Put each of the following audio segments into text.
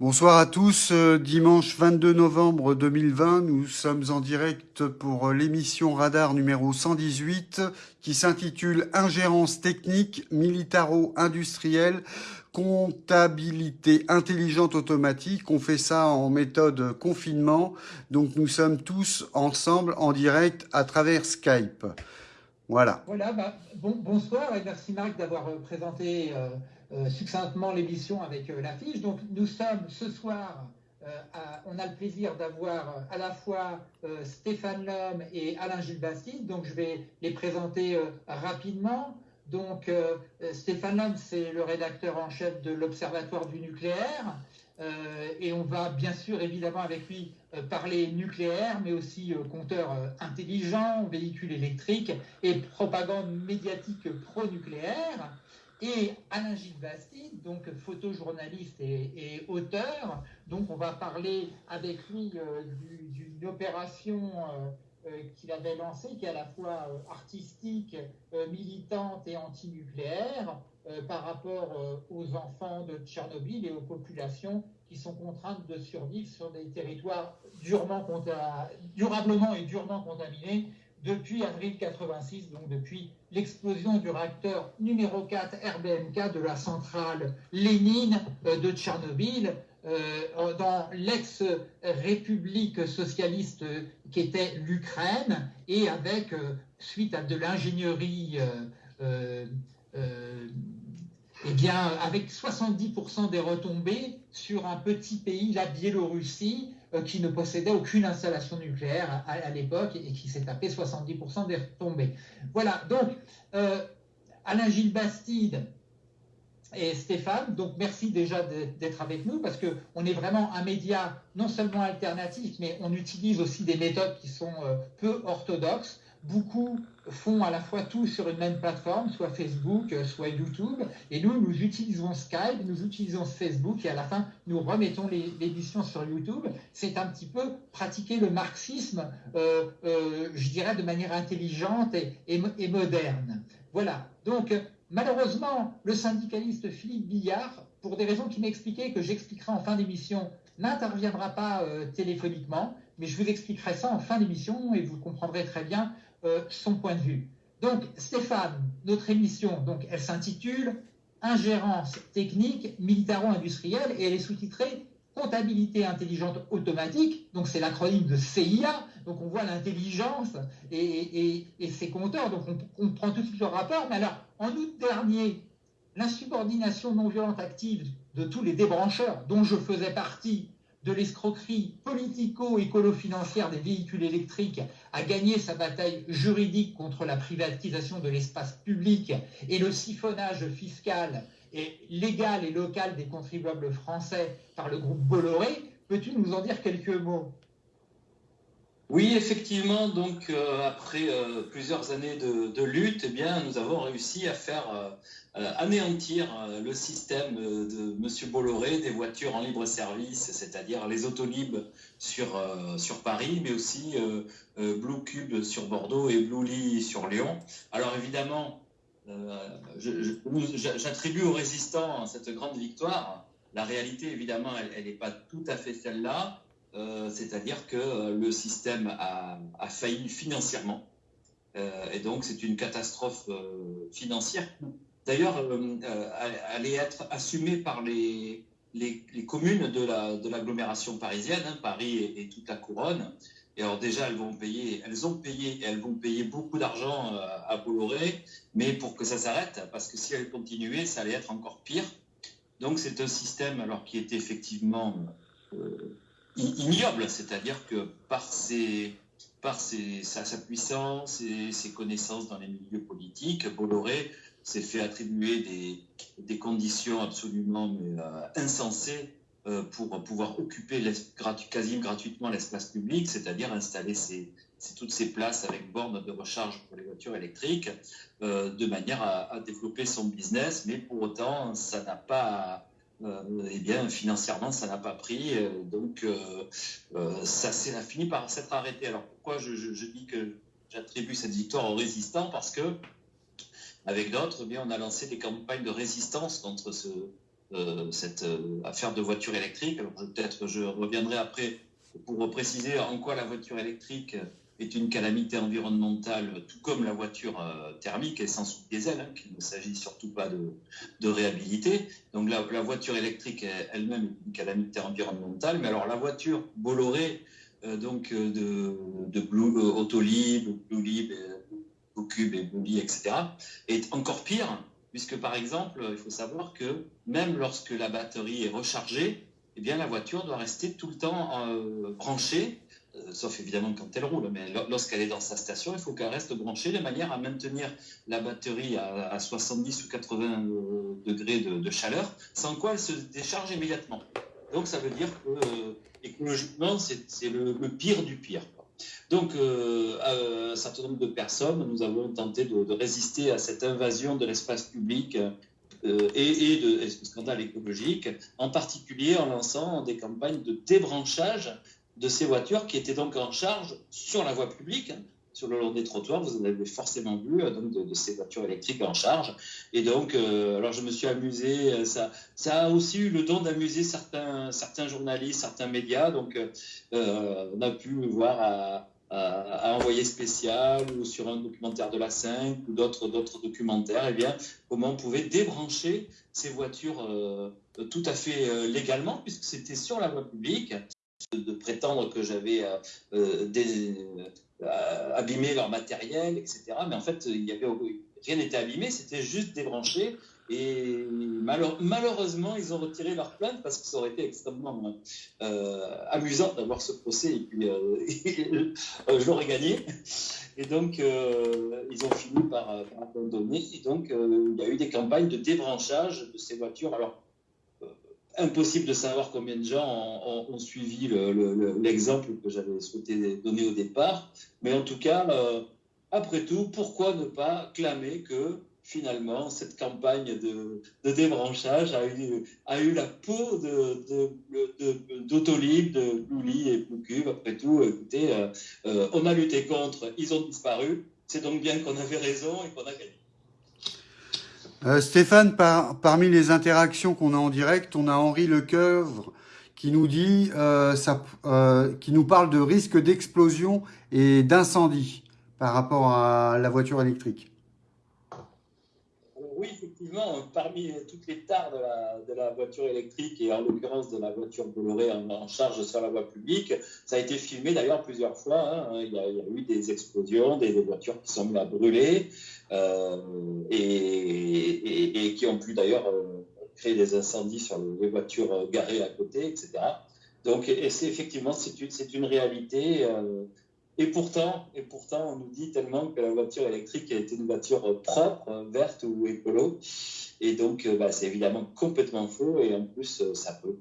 Bonsoir à tous. Euh, dimanche 22 novembre 2020, nous sommes en direct pour euh, l'émission Radar numéro 118 qui s'intitule Ingérence technique, militaro-industrielle, comptabilité intelligente automatique. On fait ça en méthode confinement. Donc nous sommes tous ensemble en direct à travers Skype. Voilà. Voilà, bah, bonsoir et merci Marc d'avoir euh, présenté succinctement l'émission avec euh, l'affiche. Donc nous sommes ce soir, on a le plaisir d'avoir à la fois Stéphane Lhomme et Alain Gilles Bastide. Donc je vais les présenter rapidement. Donc Stéphane Lhomme, c'est le rédacteur en chef de l'Observatoire du nucléaire. et on va bien sûr évidemment avec lui parler nucléaire, mais aussi compteur intelligent, véhicule électrique et propagande médiatique pro-nucléaire. Et Alain Gilles Bastide, donc photojournaliste et, auteur, donc on va parler avec lui euh, d'une opération euh, euh, qu'il avait lancée, qui est à la fois artistique, militante et antinucléaire, par rapport aux enfants de Tchernobyl et aux populations qui sont contraintes de survivre sur des territoires durablement et durement contaminés depuis avril 86, donc depuis l'explosion du réacteur numéro 4 RBMK de la centrale Lénine euh, de Tchernobyl, euh, dans l'ex-république socialiste qui était l'Ukraine, et avec, euh, suite à de l'ingénierie, eh bien, avec 70% des retombées sur un petit pays, la Biélorussie, euh, qui ne possédait aucune installation nucléaire à, l'époque et qui s'est tapé 70% des retombées. Voilà, donc euh, Alain Gilles Bastide et Stéphane, donc merci déjà d'être avec nous parce qu'on est vraiment un média non seulement alternatif, mais on utilise aussi des méthodes qui sont euh, peu orthodoxes. Beaucoup font à la fois tout sur une même plateforme, soit Facebook, euh, soit YouTube. Et nous, nous utilisons Skype, nous utilisons Facebook et à la fin, nous remettons l'édition sur YouTube. C'est un petit peu pratiquer le marxisme, euh, euh, je dirais, de manière intelligente et, moderne. Voilà. Donc, malheureusement, le syndicaliste Philippe Billard, pour des raisons qu'il m'expliquait, que j'expliquerai en fin d'émission, n'interviendra pas téléphoniquement, mais je vous expliquerai ça en fin d'émission et vous comprendrez très bien euh, son point de vue. Donc, Stéphane, notre émission, donc, elle s'intitule Ingérence technique militaro-industrielle et elle est sous-titrée Comptabilité intelligente automatique. Donc, c'est l'acronyme de CIA. Donc, on voit l'intelligence et, ses compteurs. Donc, on, on prend tout de suite le rapport. Mais alors, en août dernier, l'insubordination non violente active de tous les débrancheurs, dont je faisais partie, de l'escroquerie politico-écolo-financière des véhicules électriques a gagné sa bataille juridique contre la privatisation de l'espace public et le siphonnage fiscal et légal et local des contribuables français par le groupe Bolloré. Peux-tu nous en dire quelques mots? Oui, effectivement, donc euh, après euh, plusieurs années de, lutte, eh bien, nous avons réussi à faire euh, anéantir le système de M. Bolloré des voitures en libre service, c'est-à-dire les Autolib sur, sur Paris, mais aussi Blue Cube sur Bordeaux et Blue Lee sur Lyon. Alors évidemment, j'attribue aux résistants cette grande victoire. La réalité, évidemment, elle n'est pas tout à fait celle-là. Euh, c'est-à-dire que euh, le système a, failli financièrement. Euh, et donc, c'est une catastrophe financière. D'ailleurs, allait être assumée par les, communes de l'agglomération parisienne, hein, Paris et, toute la couronne. Et alors déjà, elles vont payer, elles ont payé elles vont payer beaucoup d'argent à Bolloré, mais pour que ça s'arrête, parce que si elles continuaient, ça allait être encore pire. Donc c'est un système alors qui est effectivement ignoble, c'est-à-dire que par, ses, ses, sa, puissance et ses connaissances dans les milieux politiques, Bolloré s'est fait attribuer des, conditions absolument euh, insensées euh, pour pouvoir occuper quasi gratuitement l'espace public, c'est-à-dire installer toutes ces places avec bornes de recharge pour les voitures électriques, euh, de manière à, à, développer son business, mais pour autant, ça n'a pas euh, eh bien, financièrement, ça n'a pas pris. Euh, donc, euh, ça, a fini par s'être arrêté. Alors, pourquoi je, dis que j'attribue cette victoire aux résistants? Parce que, avec d'autres, eh on a lancé des campagnes de résistance contre ce, cette affaire de voiture électrique. peut-être je reviendrai après pour préciser en quoi la voiture électrique est une calamité environnementale, tout comme la voiture euh, thermique essence ou diesel, hein, qu'il ne s'agit surtout pas de, réhabiliter. Donc la, voiture électrique elle-même est une calamité environnementale, mais alors la voiture Bolloré, euh, donc euh, de, de Blue, Autolib, Bluelib, Cube et Bully, etc., est encore pire, puisque par exemple, il faut savoir que même lorsque la batterie est rechargée, eh bien la voiture doit rester tout le temps branchée euh, sauf évidemment quand elle roule, mais lorsqu'elle est dans sa station, il faut qu'elle reste branchée de manière à maintenir la batterie à, 70 ou 80 euh, degrés de, chaleur, sans quoi elle se décharge immédiatement. Donc ça veut dire que euh, écologiquement, c'est le, pire du pire. Donc, un certain nombre de personnes, nous avons tenté de, résister à cette invasion de l'espace public et, de scandale écologique, en particulier en lançant des campagnes de débranchage de ces voitures qui étaient donc en charge sur la voie publique, hein, sur le long des trottoirs. Vous en avez forcément vu euh, donc de, ces voitures électriques en charge. Et donc, euh, alors je me suis amusé. Euh, ça, a aussi eu le don d'amuser certains, journalistes, certains médias. Donc, on a pu voir à, envoyer spécial ou sur un documentaire de la 5 ou d'autres d'autres documentaires, et eh bien, comment on pouvait débrancher ces voitures tout à fait légalement, puisque c'était sur la voie publique de prétendre que j'avais euh, euh, euh, abîmé leur matériel, etc. Mais en fait, rien n'était abîmé, c'était juste débranché. Et malheureusement, ils ont retiré leur plainte parce que ça aurait été extrêmement amusant d'avoir ce procès et puis je l'aurais gagné. Et donc, ils ont fini par, par abandonner. Et donc, il y a eu des campagnes de débranchage de ces voitures. Alors, impossible de savoir combien de gens ont, suivi l'exemple que j'avais souhaité donner au départ. Mais en tout cas, euh, après tout, pourquoi ne pas clamer que finalement, cette campagne de, débranchage a eu, la peau d'Autolib, de, de, de Blue et Bluecube. Après tout, écoutez, euh, euh, on a lutté contre, ils ont disparu. C'est donc bien qu'on avait raison et qu'on a gagné. Euh, Stéphane, parmi les interactions qu'on a en direct, on a Henri Lecoeuvre qui nous dit, euh, euh, qui nous parle de risque d'explosion et d'incendie par rapport à la voiture électrique. Oui, effectivement, parmi toutes les tares de la, voiture électrique et en l'occurrence de la voiture Bolloré en, charge sur la voie publique, ça a été filmé d'ailleurs plusieurs fois. Hein. Il, y a, eu des explosions, des, voitures qui sont à brûler. Euh, et, qui ont pu d'ailleurs euh, créer des incendies sur les voitures euh, garées à côté, etc. Donc, et c'est effectivement, c'est une, une, réalité. et pourtant, et pourtant, on nous dit tellement que la voiture électrique été une voiture propre, verte ou écolo. Et donc, bah, c'est évidemment complètement faux. Et en plus, ça peut.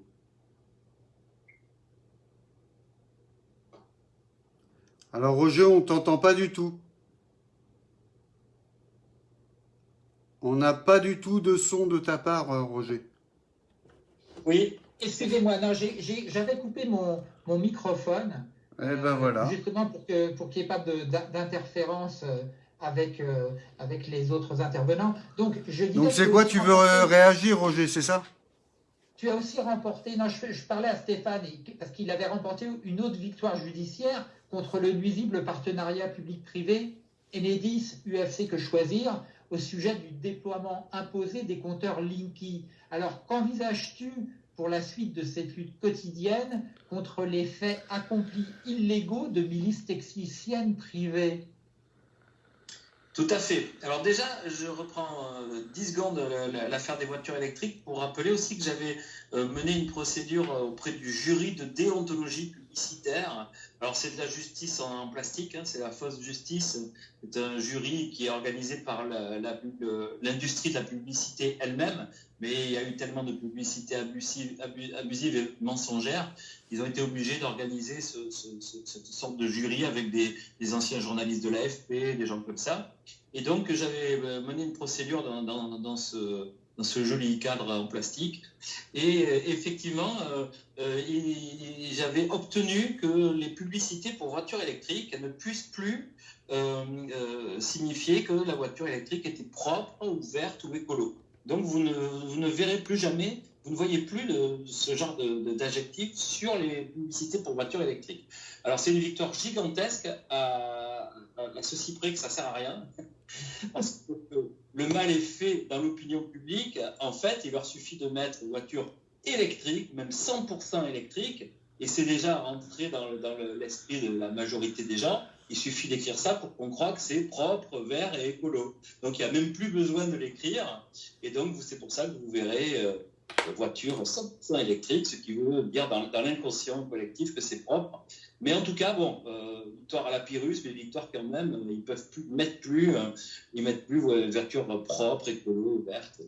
Alors, Roger, on t'entend pas du tout. On n'a pas du tout de son de ta part, euh, Roger. Oui, excusez-moi, j'avais coupé mon, microphone. Eh ben voilà. Justement pour qu'il pour n'y ait pas d'interférence euh, avec, euh, avec les autres intervenants. Donc, je Donc c'est quoi Tu veux réagir, Roger, c'est ça? Tu as aussi remporté, non, je, je parlais à Stéphane, parce qu'il avait remporté une autre victoire judiciaire contre le nuisible partenariat public-privé Enedis UFC que choisir au sujet du déploiement imposé des compteurs Linky. Alors, qu'envisages-tu pour la suite de cette lutte quotidienne contre les faits accomplis illégaux de milices techniciennes privées? Tout à fait. Alors déjà, je reprends 10 euh, secondes l'affaire des voitures électriques pour rappeler aussi que j'avais euh, mené une procédure euh, auprès du jury de déontologie Alors c'est de la justice en, plastique, hein, c'est la fausse justice. C'est un jury qui est organisé par l'industrie de la publicité elle-même, mais il y a eu tellement de publicité abusive, et mensongère, ils ont été obligés d'organiser cette sorte de jury avec des, anciens journalistes de l'AFP, des gens comme ça. Et donc j'avais euh, mené une procédure dans ce dans ce joli cadre en plastique. Et euh, effectivement, euh, euh, j'avais obtenu que les publicités pour voitures électriques ne puissent plus signifier que la voiture électrique était propre ou verte ou écolo. Donc vous ne, verrez plus jamais vous ne voyez plus de, ce genre d'adjectifs sur les publicités pour voitures électriques. Alors c'est une victoire gigantesque à, ceci près que ça sert à rien. le mal est fait dans l'opinion publique. En fait, il leur suffit de mettre une voiture électrique, même 100% électrique, et c'est déjà rentré dans l'esprit de la majorité des gens. Il suffit d'écrire ça pour qu'on croit que c'est propre, vert et écolo. Donc il n'y a même plus besoin de l'écrire. Et donc c'est pour ça que vous verrez euh, voiture 100% électrique, ce qui veut dire dans, l'inconscient collectif que c'est propre. Mais en tout cas, bon, euh, victoire à la Pyrrhus, mais victoire quand même, euh, ils peuvent plus mettre plus, euh, ils mettent plus propre, écolo, verte.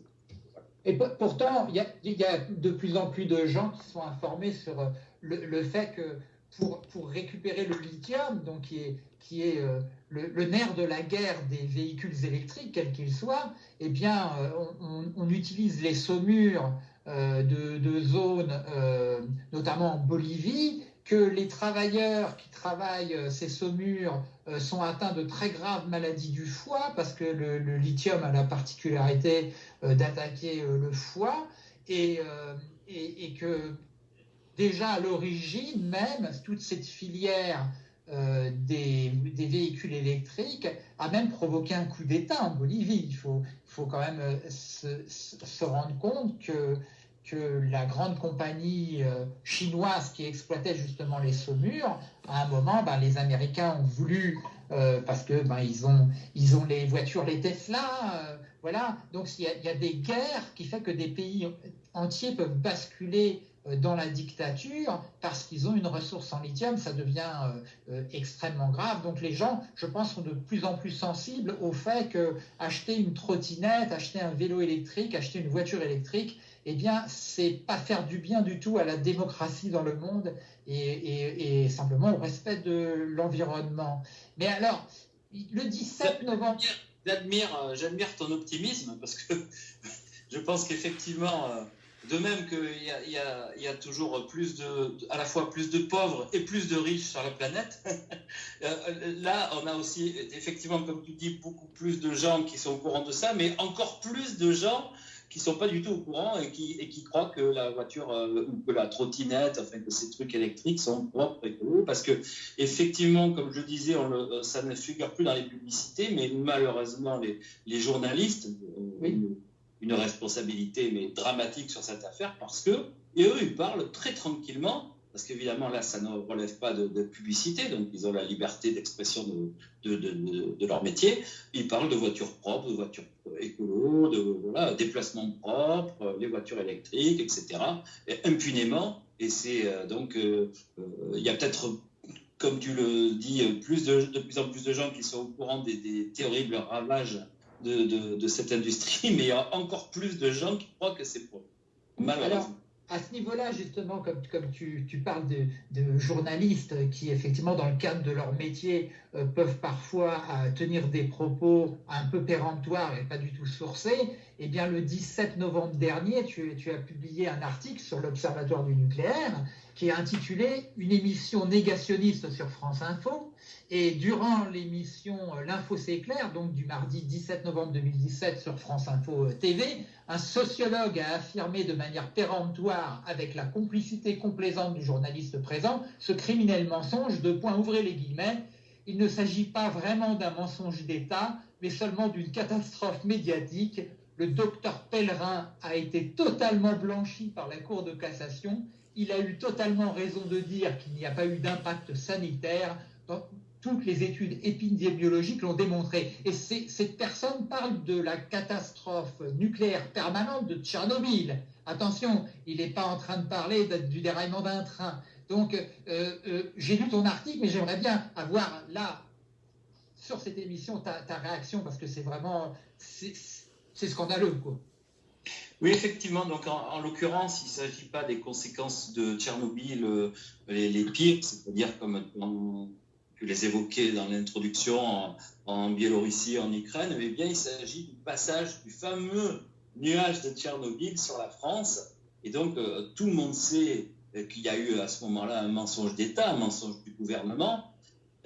Et pourtant, il y, a, de plus en plus de gens qui sont informés sur le, fait que pour, récupérer le lithium, donc qui est, le, nerf de la guerre des véhicules électriques, quels qu'ils soient, eh bien, on, utilise les saumures euh, de, zones, euh, notamment en Bolivie, que les travailleurs qui travaillent euh, ces saumures sont atteints de très graves maladies du foie, parce que le, lithium a la particularité d'attaquer le foie, et, et, que déjà à l'origine même, toute cette filière des, véhicules électriques a même provoqué un coup d'État en Bolivie. Il faut, faut quand même se rendre compte que que la grande compagnie euh, chinoise qui exploitait justement les saumures, à un moment, ben, les Américains ont voulu, euh, parce que ben, ils, ont, ils ont les voitures, les Tesla, euh, voilà. Donc il y, a, des guerres qui font que des pays entiers peuvent basculer dans la dictature parce qu'ils ont une ressource en lithium, ça devient extrêmement grave. Donc les gens, je pense, sont de plus en plus sensibles au fait que acheter une trottinette, acheter un vélo électrique, acheter une voiture électrique, eh bien, c'est pas faire du bien du tout à la démocratie dans le monde et, simplement au respect de l'environnement. Mais alors, le 17 novembre. Euh, j'admire ton optimisme parce que je pense qu'effectivement, euh, de même qu'il y, y, a toujours plus de, à la fois plus de pauvres et plus de riches sur la planète, euh, là, on a aussi, effectivement, comme tu dis, beaucoup plus de gens qui sont au courant de ça, mais encore plus de gens qui sont pas du tout au courant et qui, et qui croient que la voiture euh, ou que la trottinette, enfin que ces trucs électriques sont propres et écolos, parce que effectivement, comme je disais, on euh, ça ne figure plus dans les publicités, mais malheureusement les, les journalistes ont une responsabilité mais dramatique sur cette affaire parce que et eux ils parlent très tranquillement parce qu'évidemment, là, ça ne relève pas de, publicité, donc ils ont la liberté d'expression de, leur métier. Ils parlent de voitures propres, de voitures écolo, de voilà, déplacements propres, les voitures électriques, etc. Et impunément. Et c'est euh, donc, euh, euh, il y a peut-être, comme tu le dis, plus de, plus en plus de gens qui sont au courant des, terribles ravages de, cette industrie, mais il y a encore plus de gens qui croient que c'est propre. Malheureusement à ce niveau-là, justement, comme, tu, parles de, journalistes qui, effectivement, dans le cadre de leur métier, euh, peuvent parfois euh, tenir des propos un peu péremptoires et pas du tout sourcés, eh bien, le 17 novembre dernier, tu as publié un article sur l'Observatoire du nucléaire qui est intitulé Une émission négationniste sur France Info. Et durant l'émission euh, L'info c'est clair, donc du mardi 17 novembre 2017 sur France Info euh, TV, un sociologue a affirmé de manière péremptoire, avec la complicité complaisante du journaliste présent, ce criminel mensonge, de point ouvrez les guillemets, il ne s'agit pas vraiment d'un mensonge d'État, mais seulement d'une catastrophe médiatique. Le docteur Pellerin a été totalement blanchi par la Cour de cassation. Il a eu totalement raison de dire qu'il n'y a pas eu d'impact sanitaire toutes les études épidémiologiques l'ont démontré. Et cette personne parle de la catastrophe nucléaire permanente de Tchernobyl. Attention, il n'est pas en train de parler du déraillement d'un train. Donc, euh, euh, j'ai lu ton article, mais j'aimerais bien avoir là, sur cette émission, ta, réaction, parce que c'est vraiment, c'est scandaleux. Oui, effectivement. Donc, en, l'occurrence, il ne s'agit pas des conséquences de Tchernobyl euh, les, pires, c'est-à-dire comme tu les évoquais dans l'introduction en, Biélorussie, en Ukraine, mais bien il s'agit du passage du fameux nuage de Tchernobyl sur la France. Et donc, euh, tout le monde sait qu'il y a eu à ce moment-là un mensonge d'État, un mensonge du gouvernement.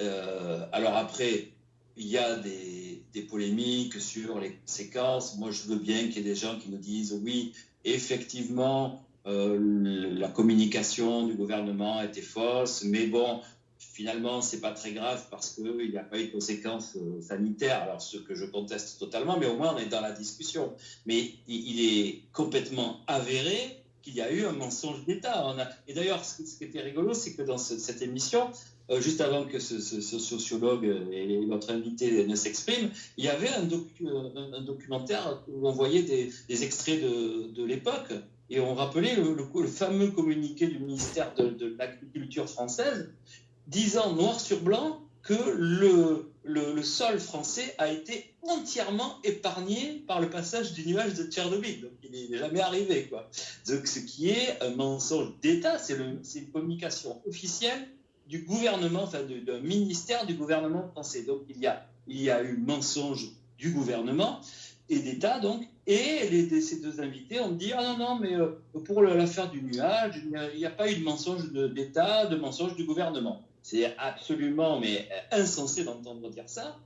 Euh, alors après, il y a des, des, polémiques sur les conséquences. Moi, je veux bien qu'il y ait des gens qui nous disent oui, effectivement, la communication du gouvernement était fausse, mais bon, finalement, c'est pas très grave parce qu'il n'y a pas eu de conséquences sanitaires. Alors, ce que je conteste totalement, mais au moins on est dans la discussion. Mais il est complètement avéré qu'il y a eu un mensonge d'État. Et d'ailleurs, ce, qui était rigolo, c'est que dans cette émission, euh, juste avant que ce, sociologue et notre invité ne s'expriment, il y avait un, documentaire où on voyait des, extraits de, l'époque et on rappelait le, fameux communiqué du ministère de, de l'Agriculture française disant noir sur blanc que le, le, sol français a été entièrement épargné par le passage du nuage de Tchernobyl. Donc il n'est jamais arrivé. Quoi. Donc ce qui est un mensonge d'État, c'est une communication officielle du gouvernement, enfin d'un ministère du gouvernement français. Donc il y a, il y a eu mensonge du gouvernement et d'État, donc, et les, ces deux invités ont dit Ah non, non, mais euh, pour l'affaire du nuage, il n'y a, pas eu de mensonge d'État, de mensonge du gouvernement. C'est absolument mais insensé d'entendre dire ça,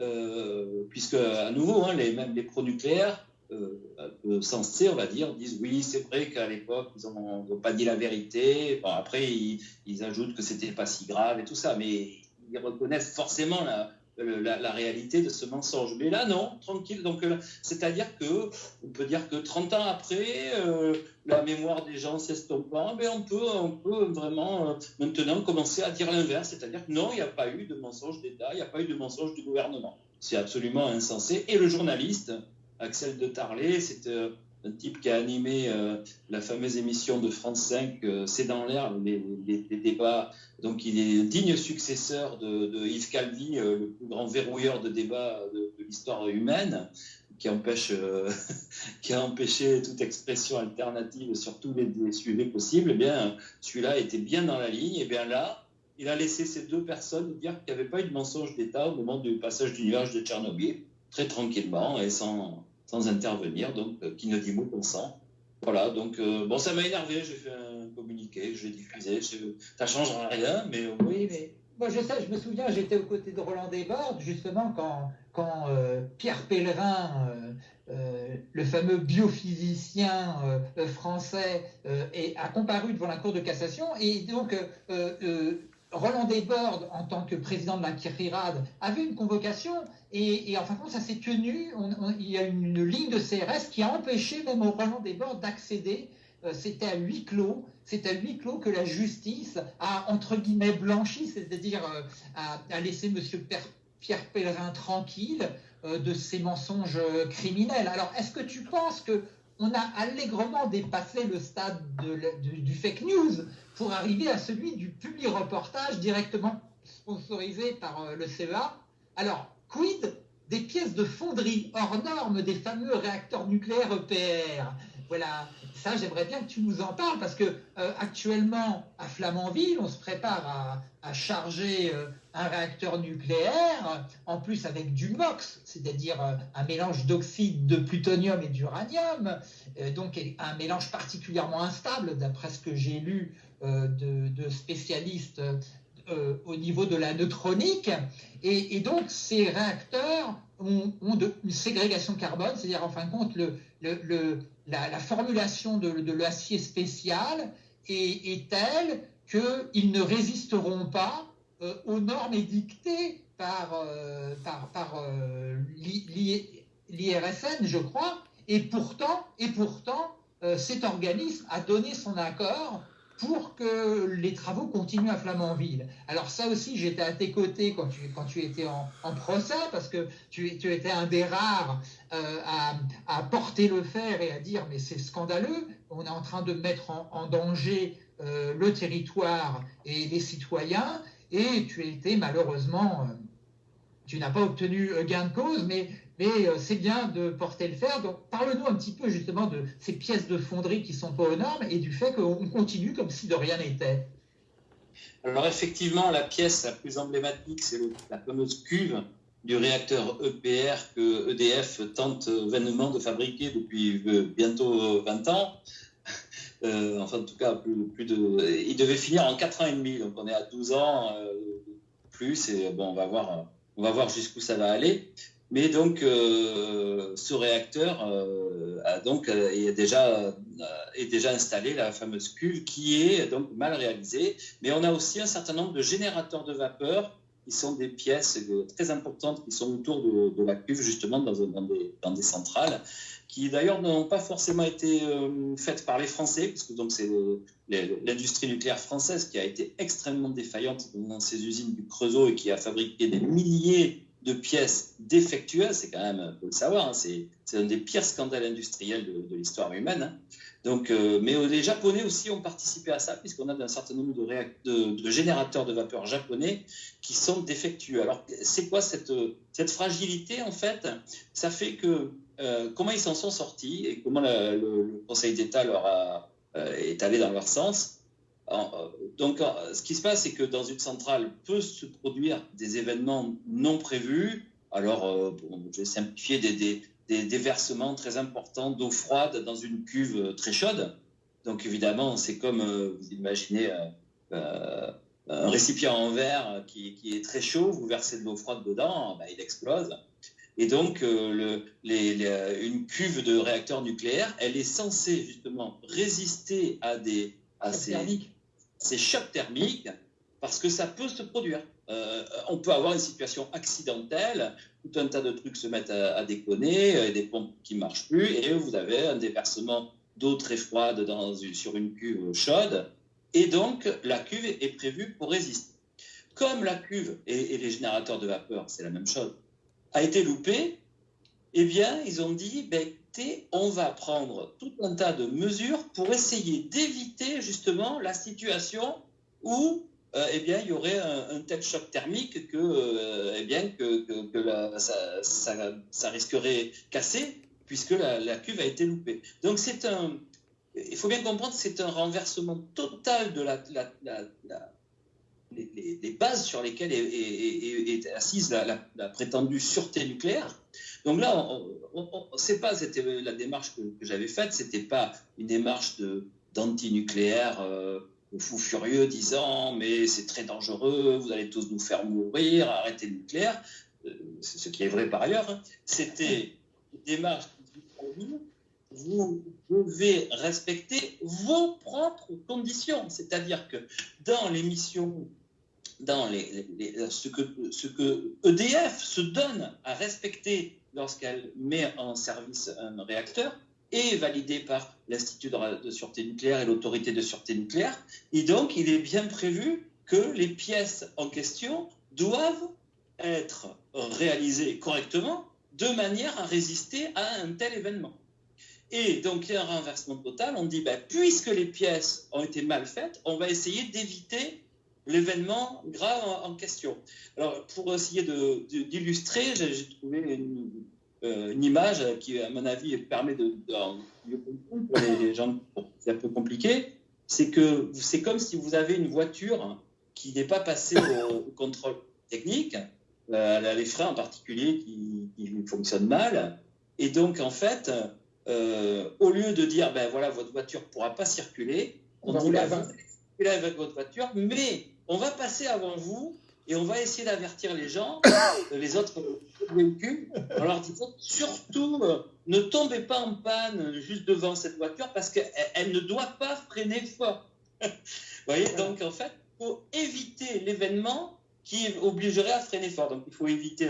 euh, puisque à nouveau, hein, les, même les pro-nucléaires, euh, sensés, on va dire, disent oui, c'est vrai qu'à l'époque, ils n'ont pas dit la vérité. Bon, après, ils, ajoutent que c'était pas si grave et tout ça, mais ils reconnaissent forcément la, réalité de ce mensonge. Mais là, non, tranquille. Donc, euh, c'est-à-dire que on peut dire que 30 ans après, euh, la mémoire des gens s'estompant, mais on peut, on peut vraiment maintenant commencer à dire l'inverse, c'est-à-dire que non, il n'y a pas eu de mensonge d'État, il n'y a pas eu de mensonge du gouvernement. C'est absolument insensé. Et le journaliste, Axel de Tarlet, c'est un type qui a animé euh, la fameuse émission de France 5, euh, C'est dans l'air, les, débats. Donc, il est digne successeur de, Yves Calvi, euh, le plus grand verrouilleur de débats de, l'histoire humaine, qui a empêché toute expression alternative sur tous les, sujets possibles. Eh bien, celui-là était bien dans la ligne. Et eh bien là, il a laissé ces deux personnes dire qu'il n'y avait pas eu de mensonge d'État au moment du passage du nuage de Tchernobyl, très tranquillement et sans sans intervenir, donc euh, qui ne dit mot consent. Voilà, donc euh, bon, ça m'a énervé, j'ai fait un communiqué, je l'ai diffusé, ça changera rien, mais Oui, mais moi je sais, je me souviens, j'étais aux côtés de Roland Desbordes, justement, quand, quand euh, Pierre Pellerin, le fameux biophysicien français, est, a comparu devant la Cour de cassation, et donc Roland Desbordes, en tant que président de la CIRIRAD, avait une convocation et, en fin de compte, ça s'est tenu. il y a une, ligne de CRS qui a empêché même Roland Desbordes d'accéder. Euh, c'était à huis clos. C'est à huis clos que la justice a, entre guillemets, blanchi, c'est-à-dire euh, a, laissé M. Pierre Pellerin tranquille euh, de ses mensonges criminels. Alors, est-ce que tu penses que on a allègrement dépassé le stade du fake news? Pour arriver à celui du public reportage directement sponsorisé par le CEA. Alors, quid des pièces de fonderie hors normes des fameux réacteurs nucléaires EPR Voilà, ça j'aimerais bien que tu nous en parles parce que euh, actuellement à Flamanville, on se prépare à, charger euh, un réacteur nucléaire, en plus avec du MOX, c'est-à-dire euh, un mélange d'oxyde de plutonium et d'uranium, donc un mélange particulièrement instable d'après ce que j'ai lu de, spécialistes au niveau de la neutronique. Et, donc, ces réacteurs ont, une ségrégation carbone, c'est-à-dire, en fin de compte, le, la, formulation de, l'acier spécial est, telle qu'ils ne résisteront pas euh, aux normes édictées par, euh, euh, l'IRSN, je crois, et pourtant, et pourtant cet organisme a donné son accord pour que les travaux continuent à Flamanville. Alors ça aussi, j'étais à tes côtés quand tu, étais en, procès, parce que tu, tu, étais un des rares euh, à, porter le fer et à dire mais c'est scandaleux, on est en train de mettre en, danger euh, le territoire et les citoyens, et tu étais malheureusement, euh, tu n'as pas obtenu gain de cause, mais mais euh, c'est bien de porter le fer. Donc, parle-nous un petit peu justement de ces pièces de fonderie qui sont pas aux normes et du fait qu'on continue comme si de rien n'était. Alors, effectivement, la pièce la plus emblématique, c'est la fameuse cuve du réacteur EPR que EDF tente vainement de fabriquer depuis euh, bientôt 20 ans. Euh, enfin, en tout cas, plus, de. Il devait finir en 4 ans et demi, donc on est à 12 ans plus, et bon, on va voir, on va voir jusqu'où ça va aller. Mais donc, ce réacteur a donc est déjà est déjà installé la fameuse cuve qui est donc mal réalisée. Mais on a aussi un certain nombre de générateurs de vapeur qui sont des pièces très importantes qui sont autour de, la cuve, justement, dans, dans, des, centrales, qui d'ailleurs n'ont pas forcément été euh, faites par les Français, puisque c'est l'industrie nucléaire française qui a été extrêmement défaillante dans ces usines du Creusot et qui a fabriqué des milliers de pièces défectueuses, c'est quand même, il faut le savoir, hein, c'est un des pires scandales industriels de, l'histoire humaine. Hein. Donc, euh, mais euh, les Japonais aussi ont participé à ça, puisqu'on a un certain nombre de, générateurs de vapeur japonais qui sont défectueux. Alors, c'est quoi cette, fragilité, en fait? Ça fait que, euh, comment ils s'en sont sortis et comment le, Conseil d'État leur a, est allé dans leur sens? Donc, ce qui se passe, c'est que dans une centrale peut se produire des événements non prévus. Alors, je vais simplifier des, des, des déversements très importants d'eau froide dans une cuve très chaude. Donc évidemment, c'est comme euh, vous imaginez euh, euh, un récipient en verre qui, est très chaud, vous versez de l'eau froide dedans, ben, il explose. Et donc, le, une cuve de réacteur nucléaire, elle est censée justement résister à, des, à ces, ces chocs thermiques parce que ça peut se produire. Euh, on peut avoir une situation accidentelle, tout un tas de trucs se mettent à, déconner, euh, des pompes qui ne marchent plus, et vous avez un déversement d'eau très froide dans sur une cuve chaude, et donc la cuve est prévue pour résister. Comme la cuve et, les générateurs de vapeur, c'est la même chose, a été loupée, eh bien, ils ont dit, ben, on va prendre tout un tas de mesures pour essayer d'éviter justement la situation où euh, eh bien, il y aurait un, tel choc thermique que, euh, eh bien, que, ça, risquerait casser puisque la, cuve a été loupée. Donc, c'est un, il faut bien comprendre, c'est un renversement total de la, les, bases sur lesquelles est, assise la, prétendue sûreté nucléaire. Donc là, c'est pas la démarche que, j'avais faite, c'était pas une démarche d'anti-nucléaire. Euh, fou furieux disant mais c'est très dangereux, vous allez tous nous faire mourir, arrêtez le nucléaire, euh, ce qui est vrai par ailleurs, hein. c'était une démarche vous devez respecter vos propres conditions. C'est-à-dire que dans l'émission, dans les, ce, que, ce que EDF se donne à respecter lorsqu'elle met en service un réacteur, est validé par l'Institut de, sûreté nucléaire et l'autorité de sûreté nucléaire. Et donc, il est bien prévu que les pièces en question doivent être réalisées correctement de manière à résister à un tel événement. Et donc, il y a un renversement total. On dit, ben, puisque les pièces ont été mal faites, on va essayer d'éviter l'événement grave en, question. Alors, pour essayer d'illustrer, j'ai trouvé une, une image qui, à mon avis, permet de, mieux comprendre pour les gens, c'est un peu compliqué. C'est que c'est comme si vous avez une voiture qui n'est pas passée au, contrôle technique, euh, elle a les freins en particulier qui, fonctionnent mal, et donc en fait, euh, au lieu de dire ben voilà votre voiture ne pourra pas circuler, on, on dit ben, vous avec votre voiture, mais on va passer avant vous et on va essayer d'avertir les gens, les autres véhicules, en leur disant surtout ne tombez pas en panne juste devant cette voiture parce qu'elle ne doit pas freiner fort. Vous voyez, donc en fait, il faut éviter l'événement qui obligerait à freiner fort. Donc il faut éviter,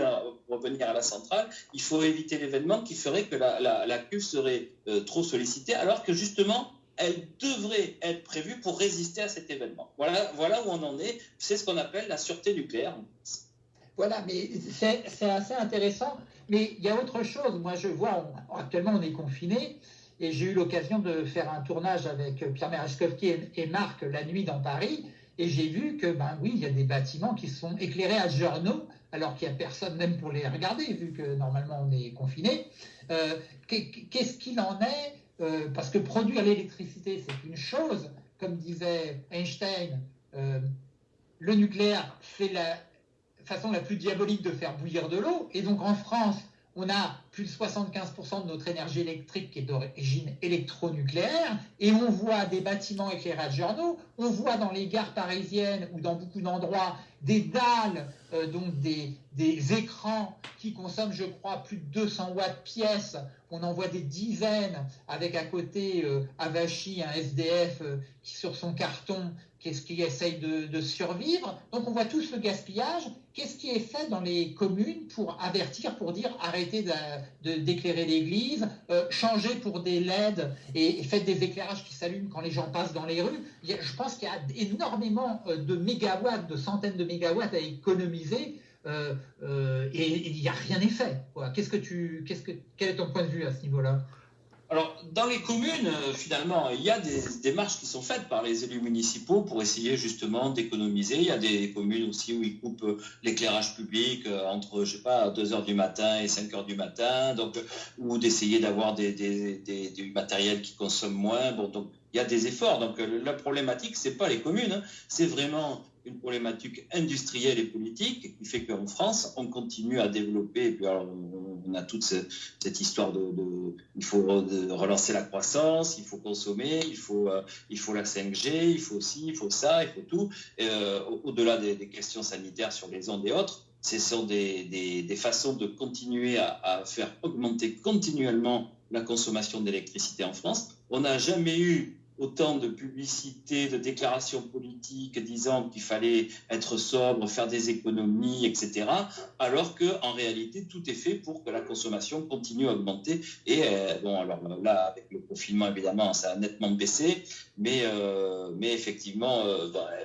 pour revenir à la centrale, il faut éviter l'événement qui ferait que la, la, cuve serait euh, trop sollicitée, alors que justement, elle devrait être prévue pour résister à cet événement. Voilà, voilà où on en est. C'est ce qu'on appelle la sûreté nucléaire. Voilà, mais c'est assez intéressant. Mais il y a autre chose. Moi, je vois, actuellement, on est confiné. Et j'ai eu l'occasion de faire un tournage avec Pierre Merechkovski et, Marc la nuit dans Paris. Et j'ai vu que, ben oui, il y a des bâtiments qui sont éclairés à journaux, alors qu'il n'y a personne même pour les regarder, vu que normalement on est confiné. Euh, qu'est-ce qu'il en est euh, parce que produire l'électricité, c'est une chose, comme disait Einstein, euh, le nucléaire, c'est la façon la plus diabolique de faire bouillir de l'eau. Et donc en France, on a plus de 75% de notre énergie électrique qui est d'origine électronucléaire, et on voit des bâtiments éclairés journaux, on voit dans les gares parisiennes ou dans beaucoup d'endroits des dalles, euh, donc des, des, écrans qui consomment, je crois, plus de 200 watts pièce. On en voit des dizaines avec à côté euh, Avachi, un SDF euh, qui sur son carton qu'est-ce qui essaye de, survivre. Donc on voit tous le gaspillage. Qu'est-ce qui est fait dans les communes pour avertir, pour dire arrêtez d'éclairer l'église, euh, changez pour des LED et, faites des éclairages qui s'allument quand les gens passent dans les rues. je pense qu'il y a énormément euh, de mégawatts, de centaines de mégawatts à économiser. Euh, et il n'y a rien fait. Qu'est-ce que tu, qu'est-ce que, quel est ton point de vue à ce niveau-là? Alors, dans les communes, euh, finalement, il y a des démarches qui sont faites par les élus municipaux pour essayer justement d'économiser. Il y a des communes aussi où ils coupent euh, l'éclairage public euh, entre, je sais pas, 2 heures du matin et 5 heures du matin, ou d'essayer d'avoir des, matériel qui consomme moins. Bon, donc, il y a des efforts. Donc, la problématique, c'est pas les communes, hein. c'est vraiment une problématique industrielle et politique qui fait qu'en France, on continue à développer. Et puis alors, on, a toute cette, histoire de, il faut relancer la croissance, il faut consommer, il faut, euh, il faut la 5G, il faut ci, il faut ça, il faut tout. Euh, au-delà des, questions sanitaires sur les ondes et autres, ce sont des, des, façons de continuer à faire augmenter continuellement la consommation d'électricité en France. On n'a jamais eu autant de publicités, de déclarations politiques disant qu'il fallait être sobre, faire des économies, etc. Alors qu'en réalité, tout est fait pour que la consommation continue à augmenter. Et euh, bon, alors là, avec le confinement, évidemment, ça a nettement baissé, mais, euh, mais effectivement,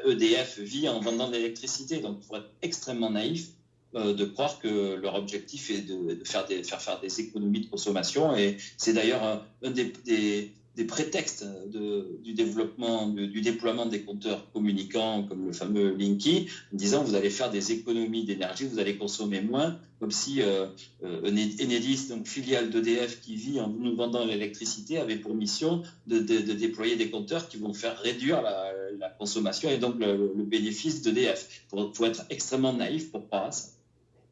EDF euh, e vit en vendant de l'électricité. Donc, il faut être extrêmement naïf de croire que leur objectif est de, faire, faire, des économies de consommation. Et c'est d'ailleurs un des prétextes de, du développement, du déploiement des compteurs communicants comme le fameux Linky, en disant vous allez faire des économies d'énergie, vous allez consommer moins, comme si euh, euh Enedis, donc filiale d'EDF qui vit en nous vendant l'électricité, avait pour mission de, déployer des compteurs qui vont faire réduire la, la consommation et donc le, bénéfice d'EDF. Il faut, être extrêmement naïf pour croire à ça.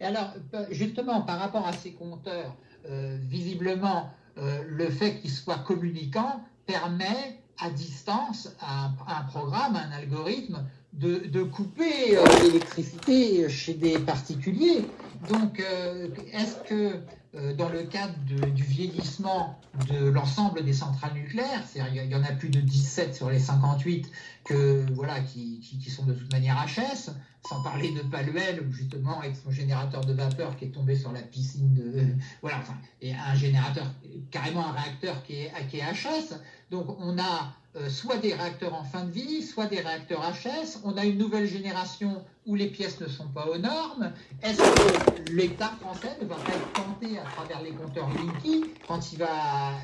Et alors, justement, par rapport à ces compteurs, euh, visiblement, euh, le fait qu'il soit communicant permet à distance à un, programme, un algorithme, de, couper euh, l'électricité chez des particuliers. Donc, euh, est-ce que dans le cadre du vieillissement de l'ensemble des centrales nucléaires, il y en a plus de 17 sur les 58 que, voilà, qui, sont de toute manière HS, sans parler de Paluel, justement, avec son générateur de vapeur qui est tombé sur la piscine de. Voilà, enfin, et un générateur, carrément un réacteur qui est, qui est HS. Donc, on a euh, soit des réacteurs en fin de vie, soit des réacteurs HS. On a une nouvelle génération où les pièces ne sont pas aux normes. Est-ce que l'État français ne va pas être tenté à travers les compteurs Linky, quand,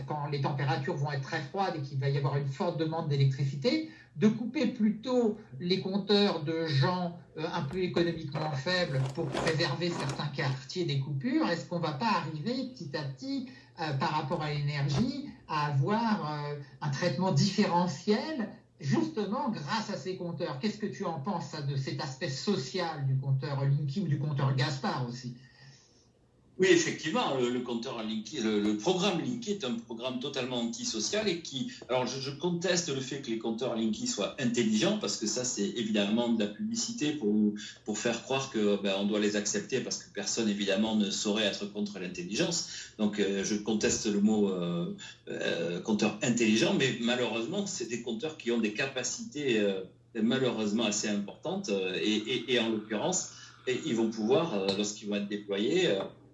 quand les températures vont être très froides et qu'il va y avoir une forte demande d'électricité, de couper plutôt les compteurs de gens euh, un peu économiquement faibles pour préserver certains quartiers des coupures? Est-ce qu'on ne va pas arriver petit à petit, euh, par rapport à l'énergie, à avoir euh, un traitement différentiel justement grâce à ces compteurs. Qu'est-ce que tu en penses de cet aspect social du compteur Linky ou du compteur Gaspard aussi? Oui, effectivement, le, compteur Linky, le, programme Linky est un programme totalement antisocial et qui. Alors, je, conteste le fait que les compteurs Linky soient intelligents parce que ça, c'est évidemment de la publicité pour, pour faire croire que ben, on doit les accepter parce que personne, évidemment, ne saurait être contre l'intelligence. Donc, euh, je conteste le mot euh, euh, compteur intelligent, mais malheureusement, c'est des compteurs qui ont des capacités malheureusement assez importantes et, et en l'occurrence, ils vont pouvoir, lorsqu'ils vont être déployés,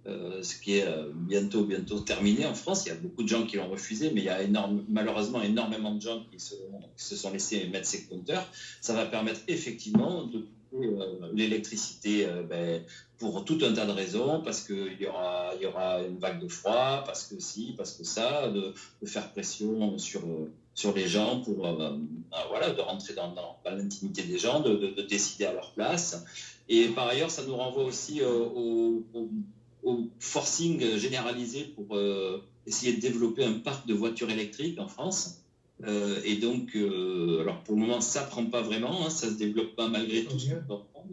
euh, ce qui est euh, bientôt, bientôt terminé en France. Il y a beaucoup de gens qui l'ont refusé, mais il y a malheureusement énormément de gens qui se, sont laissés mettre ces compteurs. Ça va permettre effectivement de couper euh, l'électricité ben, pour tout un tas de raisons, parce qu'il y aura, y aura une vague de froid, parce que si, parce que ça, de, faire pression sur, sur les gens pour ben, voilà, de rentrer dans, l'intimité des gens, de, de, décider à leur place. Et par ailleurs, ça nous renvoie aussi au, au au forcing généralisé pour euh, essayer de développer un parc de voitures électriques en France. Euh, et donc, euh, alors pour le moment, ça prend pas vraiment, hein, ça se développe pas malgré tout.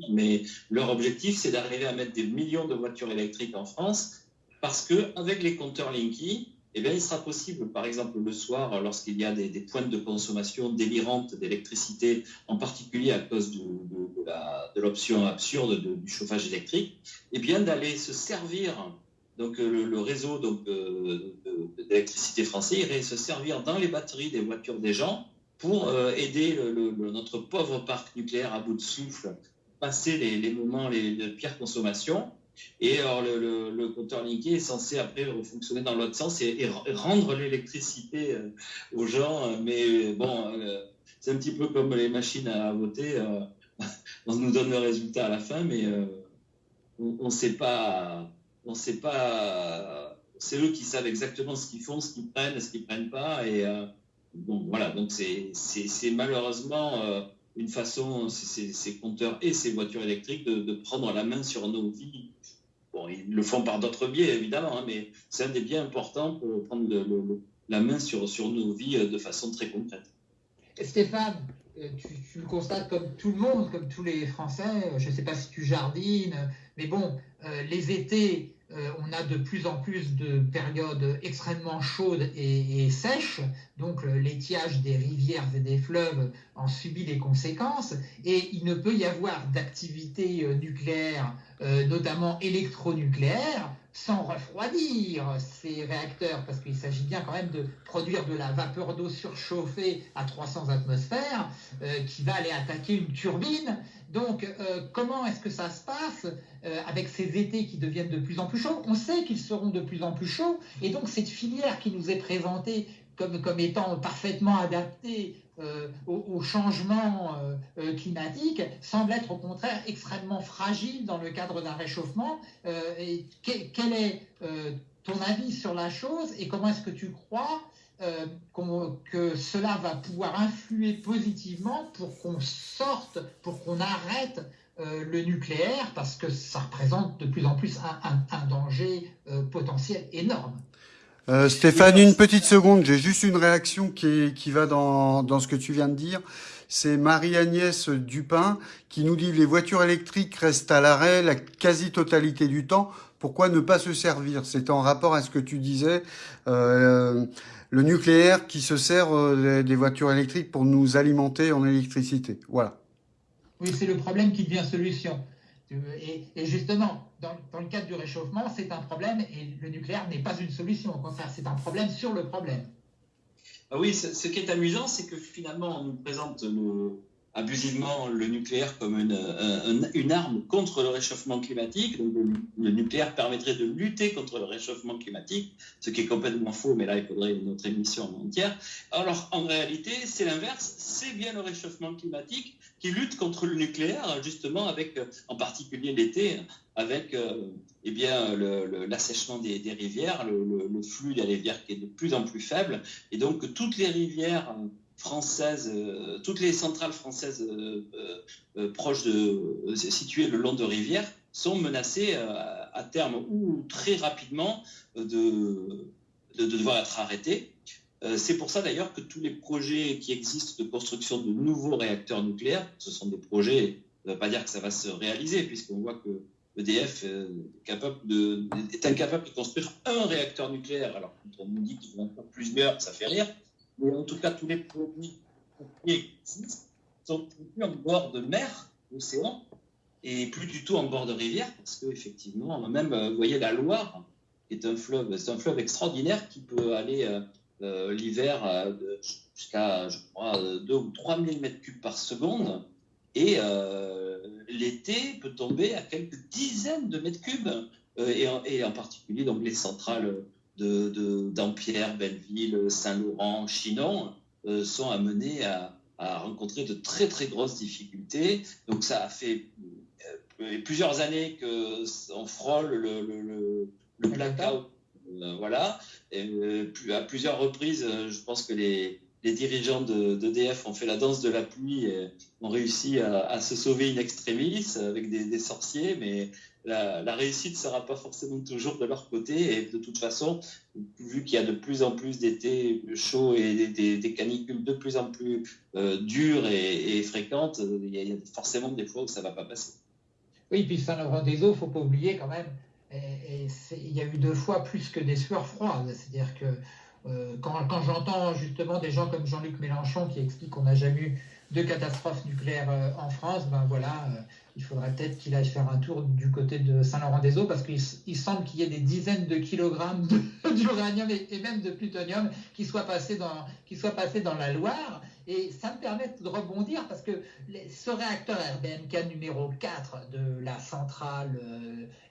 Mais leur objectif, c'est d'arriver à mettre des millions de voitures électriques en France parce qu'avec les compteurs Linky, eh bien, il sera possible, par exemple, le soir, lorsqu'il y a des, pointes de consommation délirantes d'électricité, en particulier à cause de, l'option absurde du chauffage électrique, eh bien, d'aller se servir, donc le, réseau d'électricité français irait se servir dans les batteries des voitures des gens pour euh, aider notre pauvre parc nucléaire à bout de souffle, passer les, moments les, de pire consommation et alors, le, compteur Linky est censé après fonctionner dans l'autre sens et, rendre l'électricité euh, aux gens. Euh, mais bon, euh, c'est un petit peu comme les machines à voter. on nous donne le résultat à la fin, mais on ne sait pas. On sait pas. C'est eux qui savent exactement ce qu'ils font, ce qu'ils prennent, ce qu'ils prennent pas. Et donc voilà. Donc c'est malheureusement une façon, ces, compteurs et ces voitures électriques, de, prendre la main sur nos vies. Bon, ils le font par d'autres biais, évidemment, hein, mais c'est un des biais importants pour prendre la main sur, sur nos vies euh, de façon très concrète. Stéphane, euh, tu, le constates comme tout le monde, comme tous les Français, je ne sais pas si tu jardines, mais bon, euh, les étés, euh, on a de plus en plus de périodes extrêmement chaudes et, sèches, donc l'étiage des rivières et des fleuves en subit les conséquences, et il ne peut y avoir d'activité euh, nucléaire, euh, notamment électronucléaire, sans refroidir ces réacteurs, parce qu'il s'agit bien quand même de produire de la vapeur d'eau surchauffée à 300 atmosphères, qui va aller attaquer une turbine. Donc, euh, comment est-ce que ça se passe euh, avec ces étés qui deviennent de plus en plus chauds? On sait qu'ils seront de plus en plus chauds, et donc cette filière qui nous est présentée comme étant parfaitement adaptée euh, au, changement climatique semble être au contraire extrêmement fragile dans le cadre d'un réchauffement. Quel est ton avis sur la chose et comment est-ce que tu crois euh, que cela va pouvoir influer positivement pour qu'on sorte, pour qu'on arrête euh, le nucléaire, parce que ça représente de plus en plus un, danger euh, potentiel énorme. Stéphane, une petite seconde, j'ai juste une réaction qui, qui va dans, dans ce que tu viens de dire. C'est Marie-Agnès Dupin qui nous dit les voitures électriques restent à l'arrêt la quasi-totalité du temps. Pourquoi ne pas se servir? C'est en rapport à ce que tu disais. Euh, le nucléaire qui se sert euh, des voitures électriques pour nous alimenter en électricité. Voilà. Oui, c'est le problème qui devient solution. Et, justement, dans, le cadre du réchauffement, c'est un problème et le nucléaire n'est pas une solution. Au contraire, c'est un problème sur le problème. Ah oui, ce, qui est amusant, c'est que finalement, on nous présente abusivement le nucléaire comme une, une, arme contre le réchauffement climatique. Le, nucléaire permettrait de lutter contre le réchauffement climatique, ce qui est complètement faux, mais là, il faudrait une autre émission entière. Alors, en réalité, c'est l'inverse. C'est bien le réchauffement climatique qui lutte contre le nucléaire, justement, avec, en particulier l'été, avec euh, eh l'assèchement des, rivières, le, flux des rivières qui est de plus en plus faible. Et donc, toutes les rivières françaises, euh, toutes les centrales françaises euh, euh, proches de, situées le long de rivières sont menacées à terme ou très rapidement de, de, devoir être arrêtées. C'est pour ça d'ailleurs que tous les projets qui existent de construction de nouveaux réacteurs nucléaires, ce sont des projets, ça ne veut pas dire que ça va se réaliser, puisqu'on voit que EDF de, est incapable de construire un réacteur nucléaire. Alors, quand on nous dit vont en faire plusieurs, ça fait rire mais en tout cas, tous les produits qui existent sont plus en bord de mer, d'océan, et plus du tout en bord de rivière, parce qu'effectivement, même, euh, vous voyez, la Loire, est un fleuve, c'est un fleuve extraordinaire qui peut aller euh, euh, l'hiver jusqu'à, je crois, 2 ou 3 000 mètres cubes par seconde, et l'été peut tomber à quelques dizaines de mètres cubes, et, en particulier donc les centrales de, Dampierre, Belleville, Saint-Laurent, Chinon euh, sont amenés à, rencontrer de très très grosses difficultés. Donc ça a fait euh, plusieurs années qu'on frôle le, le, le, blackout. Euh, voilà. Et, à plusieurs reprises, je pense que les, dirigeants d'EDF ont fait la danse de la pluie et ont réussi à, se sauver in extremis avec des, sorciers, mais la, réussite ne sera pas forcément toujours de leur côté. Et de toute façon, vu qu'il y a de plus en plus d'étés chauds et des, canicules de plus en plus euh, dures et, fréquentes, il y, a forcément des fois où ça ne va pas passer. Oui, puis Saint-Laurent-des-Eaux, il ne faut pas oublier quand même, et, il y a eu deux fois plus que des sueurs froides. C'est-à-dire que euh, quand, j'entends justement des gens comme Jean-Luc Mélenchon qui expliquent qu'on n'a jamais eu de catastrophe nucléaire euh, en France, ben voilà, euh, il faudrait peut-être qu'il aille faire un tour du côté de Saint-Laurent-des-Eaux parce qu'il semble qu'il y ait des dizaines de kilogrammes d'uranium et, et, même de plutonium qui soient passés dans, qui soient passés dans la Loire. Et ça me permet de rebondir parce que ce réacteur RBMK numéro 4 de la centrale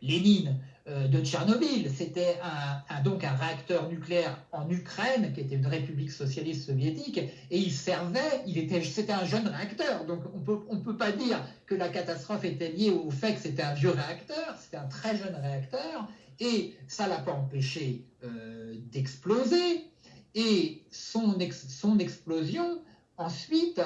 Lénine de Tchernobyl, c'était un, donc un réacteur nucléaire en Ukraine, qui était une république socialiste soviétique, et il servait, il était, c'était un jeune réacteur. Donc on peut, ne on peut pas dire que la catastrophe était liée au fait que c'était un vieux réacteur, c'était un très jeune réacteur, et ça l'a pas empêché euh, d'exploser. Et son, son explosion Ensuite,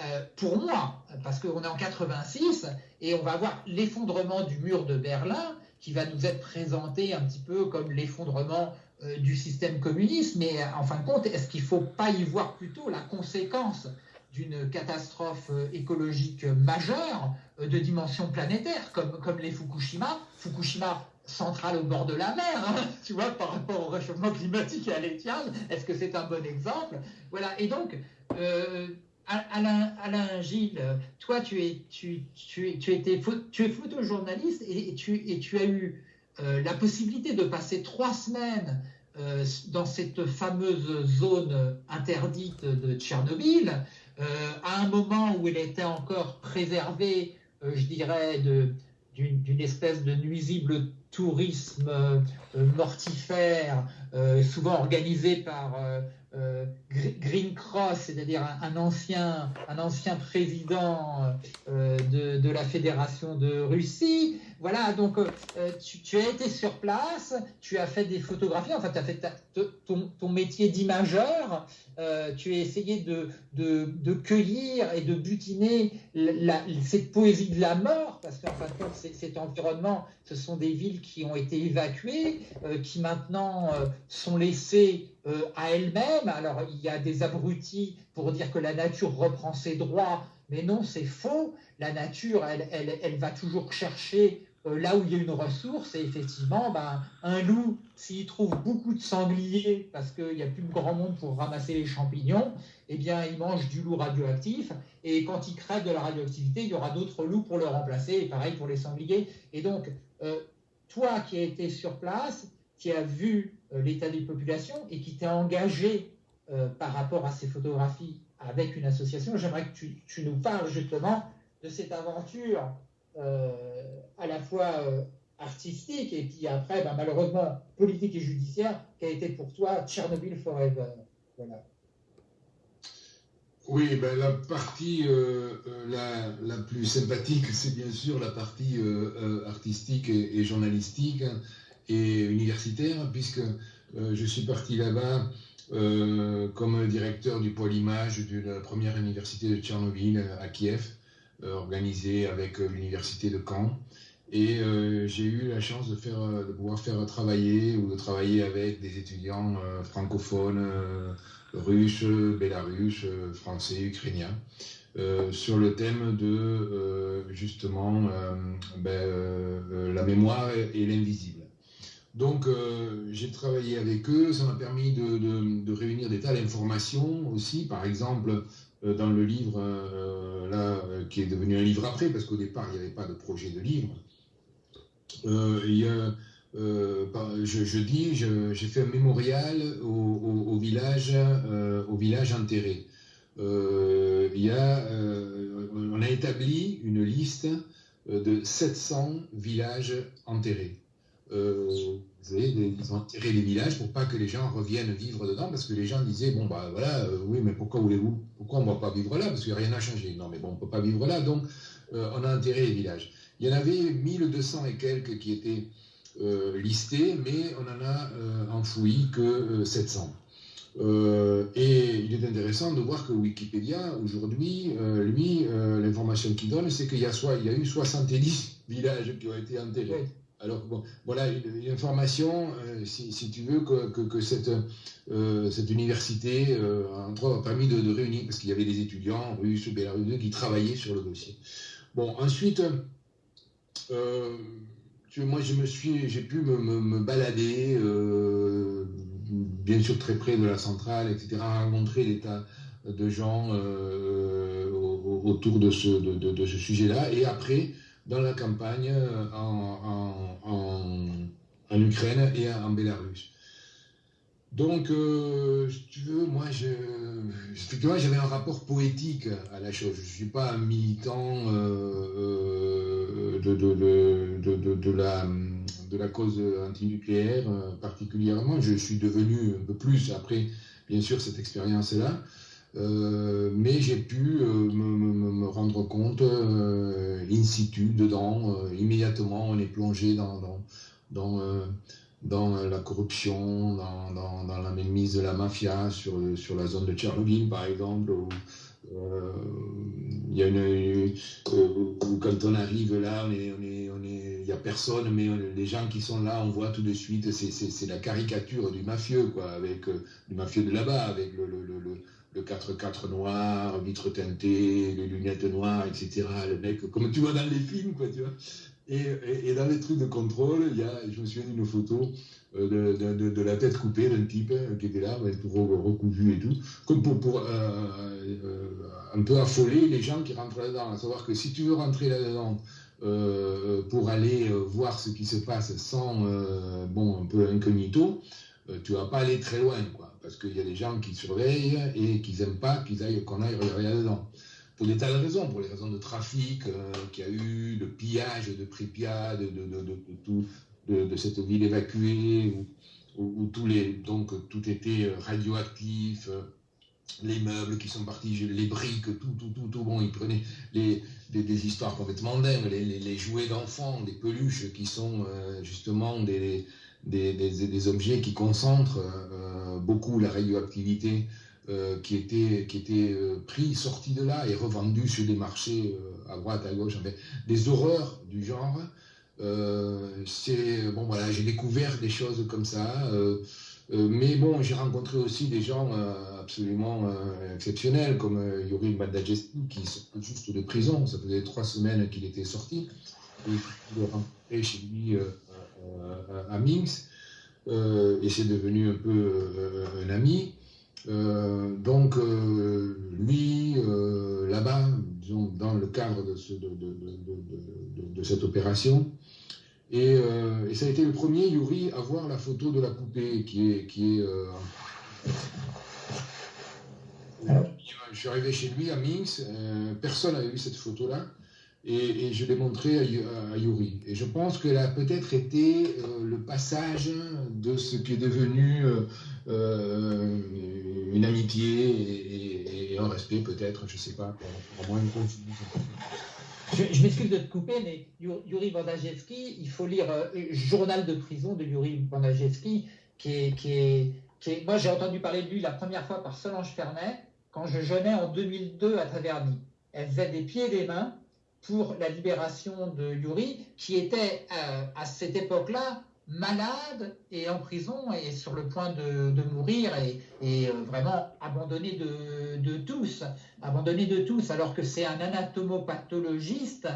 euh, pour moi, parce qu'on est en 86 et on va voir l'effondrement du mur de Berlin qui va nous être présenté un petit peu comme l'effondrement euh, du système communiste, mais en fin de compte, est-ce qu'il ne faut pas y voir plutôt la conséquence d'une catastrophe euh, écologique majeure de dimension planétaire, comme, les Fukushima? Fukushima centrale au bord de la mer, hein, tu vois, par rapport au réchauffement climatique et à l'étiage, est-ce que c'est un bon exemple? Voilà, et donc, euh, Alain, Gilles, toi, tu es, tu, tu, tu étais, tu es photojournaliste et, tu, et tu as eu euh, la possibilité de passer trois semaines euh, dans cette fameuse zone interdite de Tchernobyl, à un moment où elle était encore préservée, je dirais, d'une espèce de nuisible tourisme mortifère, souvent organisé par euh, Green Cross, c'est-à-dire un, ancien, un ancien président euh, de, la Fédération de Russie. Voilà, donc euh, tu, as été sur place, tu as fait des photographies, enfin tu as fait ton, métier d'imageur, tu as essayé de, cueillir et de butiner cette poésie de la mort, parce qu'en fin de compte, cet environnement, ce sont des villes qui ont été évacuées, qui maintenant sont laissées euh, à elle-même. Alors il y a des abrutis pour dire que la nature reprend ses droits, mais non, c'est faux. La nature, elle, elle, elle, va toujours chercher euh, là où il y a une ressource, et effectivement, ben, un loup, s'il trouve beaucoup de sangliers, parce qu'il n'y a plus de grand monde pour ramasser les champignons, eh bien, il mange du loup radioactif, et quand il crève de la radioactivité, il y aura d'autres loups pour le remplacer, et pareil pour les sangliers. Et donc, euh, toi qui as été sur place, qui a vu l'état des populations et qui t'est engagé euh, par rapport à ces photographies avec une association. J'aimerais que tu, nous parles justement de cette aventure euh, à la fois artistique et puis après, ben, malheureusement, politique et judiciaire, qui a été pour toi Tchernobyl Forever. Voilà. Oui, ben, la partie la, plus sympathique, c'est bien sûr la partie artistique et, journalistique et universitaire, puisque euh, je suis parti là-bas euh, comme directeur du pôle image de la première université de Tchernobyl euh, à Kiev, organisée avec l'université de Caen. Et j'ai eu la chance de, pouvoir faire travailler ou de travailler avec des étudiants francophones, russes, bélarusses, français, ukrainiens, sur le thème de justement ben, la mémoire et l'invisible. Donc euh, j'ai travaillé avec eux, ça m'a permis de, réunir des tas d'informations aussi, par exemple euh, dans le livre euh, là, qui est devenu un livre après, parce qu'au départ il n'y avait pas de projet de livre. Y a, je, dis, j'ai fait un mémorial au, village, au village enterré. y a, on a établi une liste de 700 villages enterrés. Euh, ils ont enterré les villages pour pas que les gens reviennent vivre dedans, parce que les gens disaient, bon, bah voilà, euh, oui, mais pourquoi voulez-vous Pourquoi on ne va pas vivre là Parce a rien à changer. Non, mais bon, on ne peut pas vivre là, donc euh, on a enterré les villages. Il y en avait 1200 et quelques qui étaient listés, mais on en a enfoui que 700. et il est intéressant de voir que Wikipédia, aujourd'hui, lui, l'information qu'il donne, c'est qu'il y, y a eu 70 villages qui ont été enterrés. Alors, bon, voilà une, euh, si, tu veux, que, cette, euh, cette université euh, a permis de, réunir, parce qu'il y avait des étudiants russes, bélarusses, qui travaillaient sur le dossier. Bon, ensuite, moi, je me suis, j'ai pu me, balader, bien sûr très près de la centrale, etc., rencontrer des tas de gens autour de ce, de, ce sujet-là. Et après, dans la campagne, en, en, Ukraine et en Bélarus. Donc, euh, si tu veux, moi, je, effectivement, j'avais un rapport poétique à la chose. Je ne suis pas un militant euh, euh, de, de, de, la, de la cause antinucléaire particulièrement. Je suis devenu un peu plus après, bien sûr, cette expérience-là. Mais j'ai pu me, me, rendre compte in situ, dedans, immédiatement, on est plongé dans, dans, dans la corruption, dans, dans, la mainmise de la mafia sur, sur la zone de Tchernobyl, par exemple, où, euh, il euh, quand on arrive là, il n'y on est, on a personne, mais les gens qui sont là, on voit tout de suite, c'est la caricature du mafieux, quoi, avec euh, du mafieux de là-bas, avec le, le 4x4 noir, vitre teintée, les lunettes noires, etc. Le mec, comme tu vois dans les films, quoi, tu vois. Et, dans les trucs de contrôle, il y a, je me souviens d'une photo euh, de, de, la tête coupée d'un type euh, qui était là, tout recousu et tout, comme pour, pour euh, un peu affoler les gens qui rentrent là-dedans. À savoir que si tu veux rentrer là-dedans pour aller voir ce qui se passe sans, bon, un peu incognito, tu vas pas aller très loin, quoi, parce qu'il y a des gens qui surveillent et qui n'aiment pas qu'ils aillent, qu'on aille regarder là-dedans pour des tas de raisons, pour les raisons de trafic euh, qu'il y a eu, de pillage de Pripyat, de, de, de, tout, de, cette ville évacuée, où, tous les, donc, tout était radioactif, euh, les meubles qui sont partis, les briques, tout, tout, tout, tout. Bon, ils prenaient les, des, histoires complètement dingues, les, les, jouets d'enfants, des peluches qui sont euh, justement des, des, objets qui concentrent beaucoup la radioactivité euh, qui étaient, qui était euh, pris, sortis de là et revendus sur des marchés euh, à droite, à gauche, des horreurs du genre. c'est bon voilà, j'ai découvert des choses comme ça. mais bon, j'ai rencontré aussi des gens absolument exceptionnels, comme Yuri Badajeski, qui sort juste de prison. Ça faisait trois semaines qu'il était sorti. Et il est rentré chez lui à Minsk. et c'est devenu un peu un ami. Euh, donc, euh, lui, euh, là-bas, dans le cadre de, de, cette opération, et, ça a été le premier, Yuri, à voir la photo de la poupée qui est... Qui est je suis arrivé chez lui à Minsk, personne n'avait vu cette photo-là et, je l'ai montré à, Yuri. Et je pense qu'elle a peut-être été euh, le passage de ce qui est devenu euh, euh, une amitié et, un respect, peut-être, je ne sais pas, pour, moi Je, m'excuse de te couper, mais Yuri Bandajewski, il faut lire Journal de prison de Yuri Bandajewski, qui est, qui est, qui est moi j'ai entendu parler de lui la première fois par Solange Fernet, quand je jeûnais en 2002 à Taverny. Elle faisait des pieds et des mains, pour la libération de Yuri, qui était euh, à cette époque-là malade et en prison et sur le point de, mourir et, euh, vraiment abandonné de, de, tous, abandonné de tous, alors que c'est un anatomopathologiste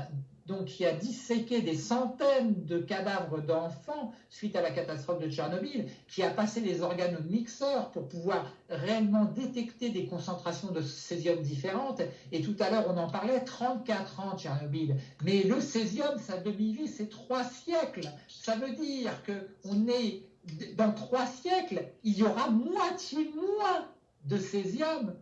donc qui a disséqué des centaines de cadavres d'enfants suite à la catastrophe de Tchernobyl, qui a passé les organes au pour pouvoir réellement détecter des concentrations de césium différentes. Et tout à l'heure, on en parlait, 34 ans Tchernobyl. Mais le césium, sa demi-vie, c'est trois siècles. Ça veut dire qu'on est dans trois siècles, il y aura moitié moins de césium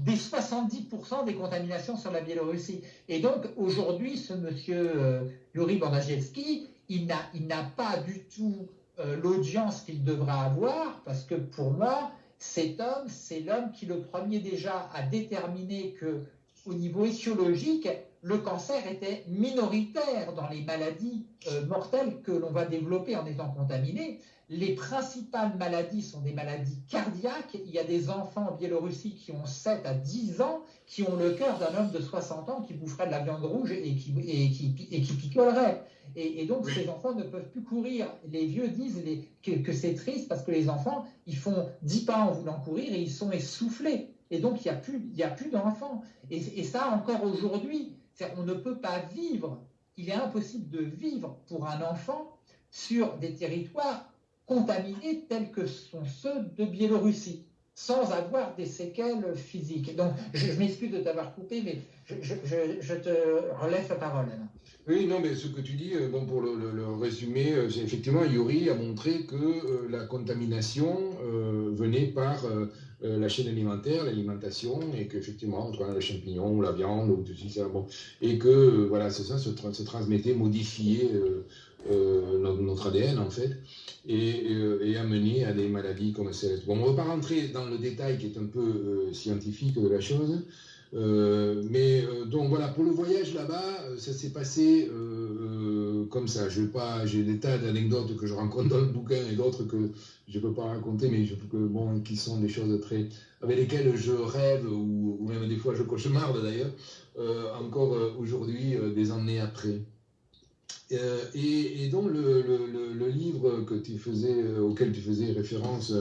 des 70% des contaminations sur la Biélorussie. Et donc, aujourd'hui, ce monsieur euh, Yuri Bandajewski, il n'a pas du tout euh, l'audience qu'il devra avoir, parce que pour moi, cet homme, c'est l'homme qui, le premier déjà, a déterminé que, au niveau étiologique, le cancer était minoritaire dans les maladies euh, mortelles que l'on va développer en étant contaminé. Les principales maladies sont des maladies cardiaques. Il y a des enfants en Biélorussie qui ont 7 à 10 ans, qui ont le cœur d'un homme de 60 ans qui boufferait de la viande rouge et qui, et qui, et qui picolerait. Et, donc ces enfants ne peuvent plus courir. Les vieux disent que, c'est triste parce que les enfants, ils font 10 pas en voulant courir et ils sont essoufflés. Et donc il n'y a plus, plus d'enfants. Et, et ça encore aujourd'hui, on ne peut pas vivre il est impossible de vivre pour un enfant sur des territoires contaminés tels que sont ceux de Biélorussie, sans avoir des séquelles physiques. Donc, je, m'excuse de t'avoir coupé, mais je, te relève la parole. Oui, non, mais ce que tu dis, euh, bon, pour le, résumer, euh, c'est effectivement, Yuri a montré que euh, la contamination venait par la chaîne alimentaire, l'alimentation, et qu'effectivement, entre le champignon ou la viande, ou tout ça, bon, et que, voilà, c'est ça, se, se, transmettait, modifiait notre, ADN, en fait, et, et amener à des maladies comme celle Bon, on ne va pas rentrer dans le détail qui est un peu scientifique de la chose, euh, mais euh, donc voilà, pour le voyage là-bas, euh, ça s'est passé comme ça. Je pas, j'ai des tas d'anecdotes que je rencontre dans le bouquin et d'autres que je ne peux pas raconter, mais je, que, bon, qui sont des choses très avec lesquelles je rêve ou, même des fois je cauchemarde d'ailleurs, encore aujourd'hui, des années après. Et, donc le, livre que tu faisais, auquel tu faisais référence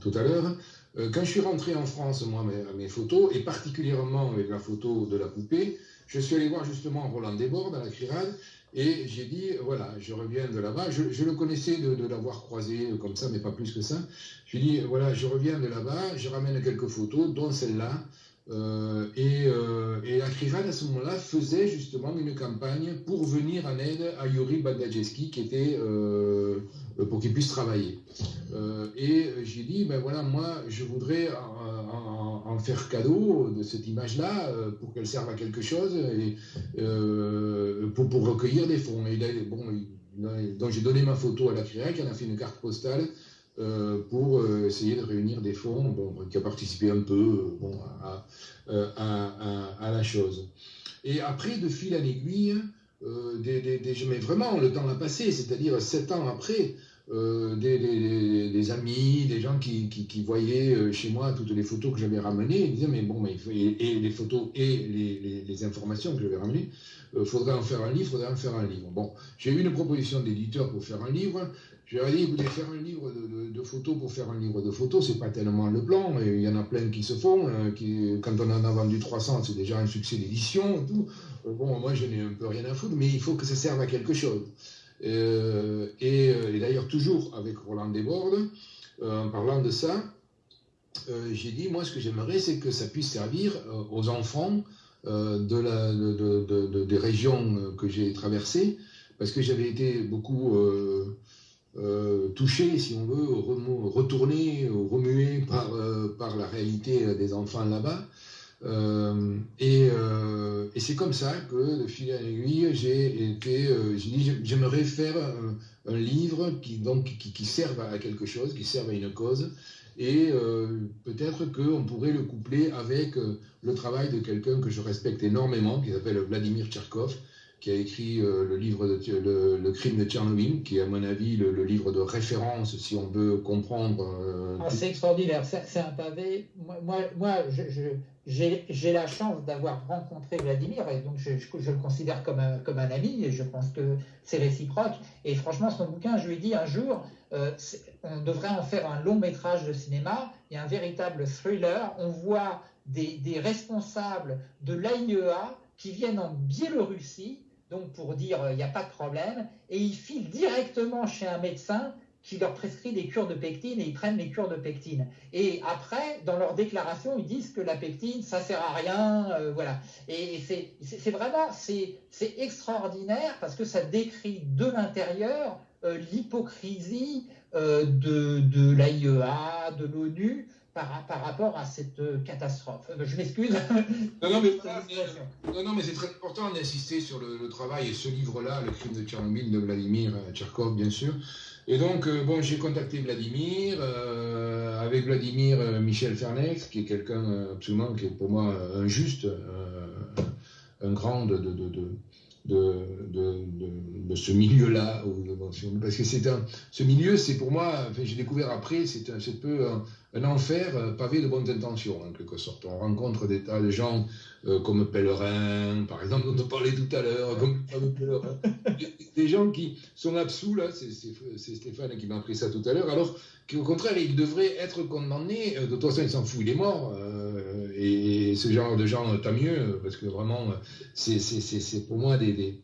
tout à l'heure, euh, quand je suis rentré en France, moi, mes, mes, photos, et particulièrement avec la photo de la poupée, je suis allé voir justement Roland Desbordes à la Crierade, et j'ai dit, voilà, je reviens de là-bas. Je, le connaissais de, l'avoir croisé comme ça, mais pas plus que ça. Je lui ai dit, voilà, je reviens de là-bas, je ramène quelques photos, dont celle-là. Euh, et, euh, et, à ce moment-là, faisait justement une campagne pour venir en aide à Yuri Bagdajeski, qui était euh, pour qu'ils puissent travailler. Euh, et j'ai dit, ben voilà, moi, je voudrais en, faire cadeau de cette image-là pour qu'elle serve à quelque chose et pour, recueillir des fonds. Et donc j'ai donné ma photo à la CRIAC, elle a fait une carte postale pour essayer de réunir des fonds, bon, qui a participé un peu à, à, à, la chose. Et après, de fil en aiguille, euh, des, mais vraiment, le temps a passé, c'est-à-dire sept ans après, euh, des, amis, des gens qui, voyaient euh, chez moi toutes les photos que j'avais ramenées, ils disaient, mais bon, mais et, les photos et les, les informations que j'avais ramenées, il faudrait en faire un livre, faudrait en faire un livre. Bon, j'ai eu une proposition d'éditeur pour faire un livre, je leur ai dit, écoutez, faire un livre de, photos pour faire un livre de photos, c'est pas tellement le plan. Il y en a plein qui se font. Qui, quand on en a vendu 300, c'est déjà un succès d'édition et tout. Euh, bon, moi, je n'ai un peu rien à foutre, mais il faut que ça serve à quelque chose. Euh, euh, et, d'ailleurs, toujours avec Roland Desbordes, en parlant de ça, j'ai dit, moi, ce que j'aimerais, c'est que ça puisse servir aux enfants de la, de, des régions que j'ai traversées, parce que j'avais été beaucoup euh, touché, si on veut, retourné, remué par, euh, par la réalité des enfants là-bas. Euh, et, et c'est comme ça que, de fil en aiguille, j'ai été, j'ai dit, j'aimerais faire un, livre qui, donc, qui, qui, serve à quelque chose, qui serve à une cause, et peut-être qu'on pourrait le coupler avec le travail de quelqu'un que je respecte énormément, qui s'appelle Vladimir Tcherkov, qui a écrit euh, le livre de, le, crime de Tchernobyl, qui est à mon avis le, livre de référence si on veut comprendre. Euh, ah, c'est extraordinaire, c'est un pavé. Moi, moi, j'ai la chance d'avoir rencontré Vladimir et donc je, le considère comme un, comme un ami et je pense que c'est réciproque. Et franchement, son bouquin, je lui ai dit un jour, euh, on devrait en faire un long métrage de cinéma. Il y a un véritable thriller. On voit des, des responsables de l'AIEA qui viennent en Biélorussie pour dire il n'y a pas de problème, et ils filent directement chez un médecin qui leur prescrit des cures de pectine et ils prennent les cures de pectine. Et après, dans leur déclaration, ils disent que la pectine, ça sert à rien, euh, voilà. Et c'est vraiment, c'est extraordinaire parce que ça décrit de l'intérieur euh, l'hypocrisie euh, de, de l'AIEA, de l'ONU, par, par, rapport à cette euh, catastrophe. Euh, je m'excuse. Non, non, mais, non, mais c'est très important d'insister sur le, travail et ce livre-là, Le crime de Tchernobyl de Vladimir Tcherkov, bien sûr. Et donc, euh, bon, j'ai contacté Vladimir, avec Vladimir Michel Fernex, qui est quelqu'un absolument, qui est pour moi un juste, un grand de, de, de de, de, de, ce milieu-là. Parce que c'est un, ce milieu, c'est pour moi, enfin, j'ai découvert après, c'est un, peu un, un, enfer euh, pavé de bonnes intentions, en quelque sorte. On rencontre des tas de gens euh, comme Pèlerin, par exemple, dont on parlait tout à l'heure, comme des gens qui sont absous, là, c'est Stéphane qui m'a appris ça tout à l'heure, alors qu'au contraire, il devrait être condamné. Euh, de toute façon, il s'en fout, il est mort. et et, ce genre de gens, tant mieux, parce que vraiment, c'est pour moi des,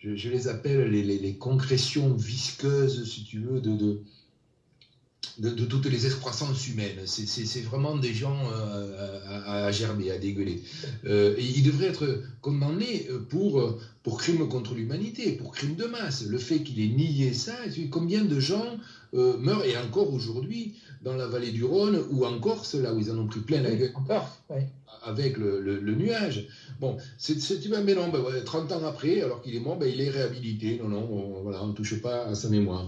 je, les appelle les, concrétions visqueuses, si tu veux, de, de, toutes les excroissances humaines. C'est vraiment des gens à, gerber, à dégueuler. et ils devraient être condamnés pour, pour crime contre l'humanité, pour crime de masse. Le fait qu'il ait nié ça, combien de gens meurent, et encore aujourd'hui, dans la vallée du Rhône ou en Corse, là où ils en ont pris plein la gueule. Avec le, nuage. Bon, c'est, tu vas, mais non, 30 ans après, alors qu'il est mort, ben, il est réhabilité. Non, non, on, voilà, on ne touche pas à sa mémoire.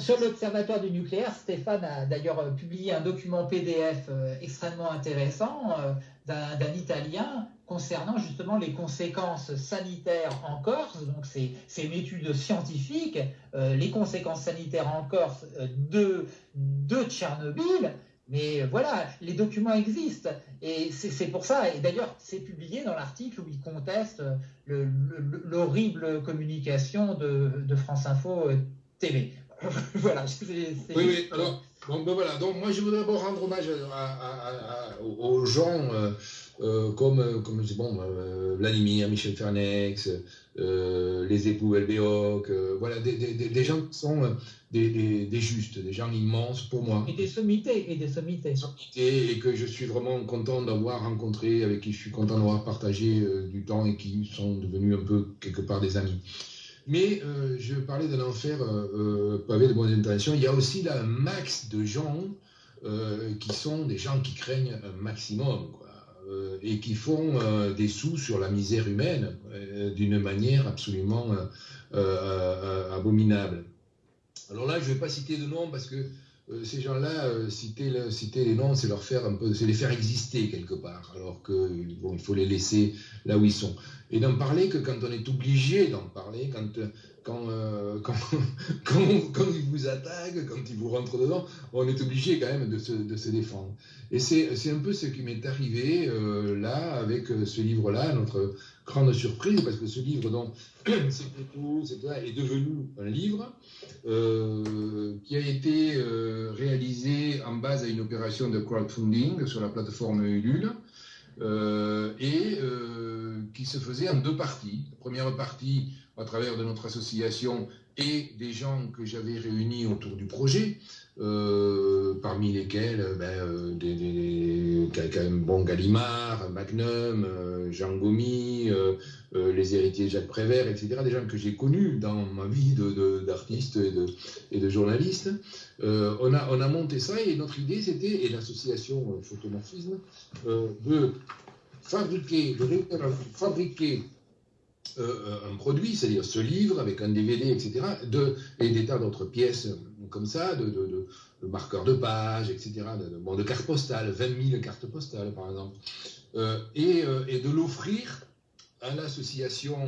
Sur, l'Observatoire du nucléaire, Stéphane a d'ailleurs euh, publié un document PDF euh, extrêmement intéressant euh, d'un Italien concernant justement les conséquences sanitaires en Corse. Donc c'est une étude scientifique, euh, les conséquences sanitaires en Corse euh, de, de Tchernobyl. Mais voilà, les documents existent. Et c'est pour ça, et d'ailleurs c'est publié dans l'article où il conteste l'horrible communication de, France Info euh, TV. voilà. Oui, oui, alors, bon, ben voilà. Donc moi je voudrais d'abord rendre hommage aux gens. Euh, comme, euh, comme bon, euh, Vladimir, Michel Fernex, les époux Elbéoc, voilà, des, des, des, gens qui sont des, des, justes, des gens immenses pour moi. Et des sommités, et des sommités. Et que je suis vraiment content d'avoir rencontré, avec qui je suis content d'avoir partagé du temps et qui sont devenus un peu quelque part des amis. Mais je parlais d'un enfer pavé de bonnes intentions. Il y a aussi là un max de gens qui sont des gens qui craignent un maximum. Euh, et qui font euh, des sous sur la misère humaine euh, d'une manière absolument abominable. Alors là, je ne vais pas citer de noms parce que ces gens-là, citer, citer, les noms, c'est leur faire c'est les faire exister quelque part, alors que il faut les laisser là où ils sont. Et d'en parler que quand on est obligé d'en parler, quand, euh, quand, quand, ils vous attaquent, quand ils vous rentrent dedans, on est obligé quand même de se, de se défendre. Et c'est un peu ce qui m'est arrivé euh, là, avec euh, ce livre-là, notre grande surprise, parce que ce livre, donc, est devenu un livre qui a été réalisé en base à une opération de crowdfunding sur la plateforme Ulule. et qui se faisait en deux parties. La première partie à travers de notre association et des gens que j'avais réunis autour du projet, euh, parmi lesquels ben, euh, des, bon, Gallimard, Magnum, euh, Jean Gomy, les héritiers Jacques Prévert, etc., des gens que j'ai connus dans ma vie d'artiste et, de, et de journaliste. on, a, on a monté ça et notre idée c'était, et l'association Photomorphisme, de fabriquer, de fabriquer euh, un produit, c'est-à-dire ce livre avec un DVD, etc., de, et des tas d'autres pièces comme ça, de, marqueurs de page, etc., de, bon, de cartes postales, 20 000 cartes postales par exemple, euh, et, euh, de l'offrir à l'association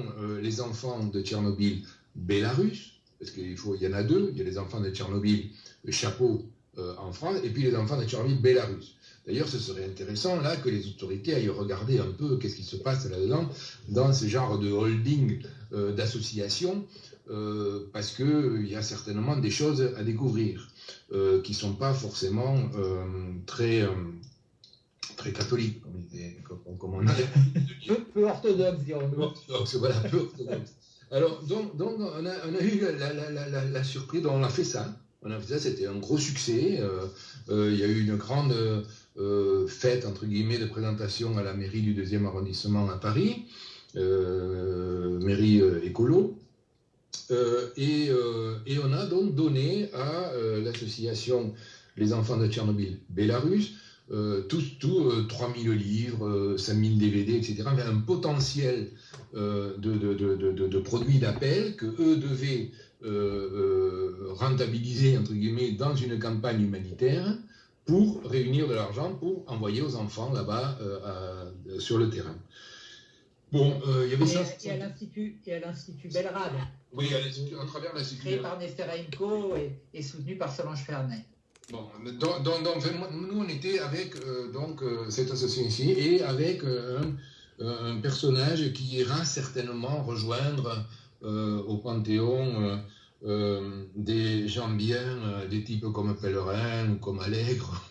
Les Enfants de Tchernobyl Bélarus, parce qu'il faut, y en a deux, il y a les enfants de Tchernobyl Chapeau en France, et puis les enfants de Tchernobyl Bélarus. D'ailleurs, ce serait intéressant là que les autorités aillent regarder un peu qu'est-ce qui se passe là-dedans, dans ce genre de holding euh, d'associations, euh, parce qu'il y a certainement des choses à découvrir euh, qui ne sont pas forcément très, très catholiques, comme, on a. peu, peu orthodoxes, dirons-nous. voilà, peu orthodoxes. Alors, donc, donc on, a, on, a, eu la, la, la, la surprise, on a fait ça. On a fait ça, c'était un gros succès. Il y a eu une grande euh, fête, entre guillemets, de présentation à la mairie du deuxième arrondissement à Paris, euh, mairie euh, écolo. Et, et, on a donc donné à l'association Les Enfants de Tchernobyl Bélarus tous, tout, 3000 livres, 5000 DVD, etc., un potentiel de, de, produits d'appel que eux devaient rentabiliser, entre guillemets, dans une campagne humanitaire pour réunir de l'argent pour envoyer aux enfants là-bas euh, sur le terrain. Bon, euh, il y avait ça. Et à l'Institut, et à l'Institut Belrad. Oui, à, à travers l'Institut. Créé par Nesterenko et, et, soutenu par Solange Fernet. Bon, donc, donc, nous on était avec euh, donc cette association ici et avec un, un, personnage qui ira certainement rejoindre au Panthéon euh, des gens bien, euh, des types comme Pellerin ou comme Allègre.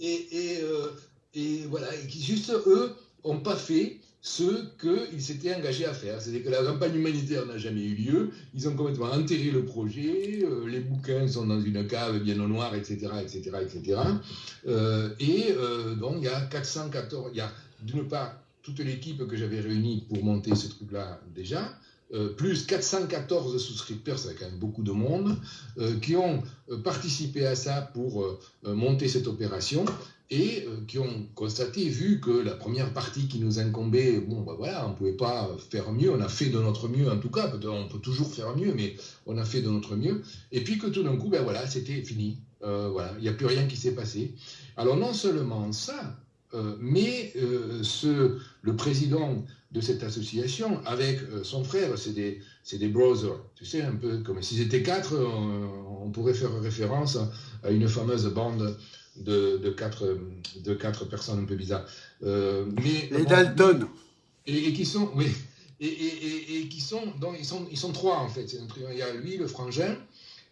euh, et voilà, qui juste, eux, n'ont pas fait ce qu'ils s'étaient engagés à faire. C'est-à-dire que la campagne humanitaire n'a jamais eu lieu, ils ont complètement enterré le projet, les bouquins sont dans une cave bien au noir, etc., etc., etc. et donc, il y a 414, il y a d'une part toute l'équipe que j'avais réunie pour monter ce truc-là déjà, euh, plus 414 souscripteurs, c'est quand même beaucoup de monde, euh, qui ont euh, participé à ça pour monter cette opération et qui ont constaté, vu que la première partie qui nous incombait, bon, ben voilà, on ne pouvait pas faire mieux, on a fait de notre mieux en tout cas, on peut toujours faire mieux, mais on a fait de notre mieux, et puis que tout d'un coup, ben voilà, c'était fini, voilà, il n'y a plus rien qui s'est passé. Alors non seulement ça, mais ce, le président de cette association avec euh, son frère. C'est des, des brothers. Tu sais, un peu comme s'ils étaient quatre, on, pourrait faire référence à une fameuse bande de, de, quatre, de quatre personnes un peu bizarres. Euh, mais, Les Dalton. Et, qui sont, oui, et, et, et, qui sont, donc ils sont, ils sont trois en fait. Il y a lui, le frangin,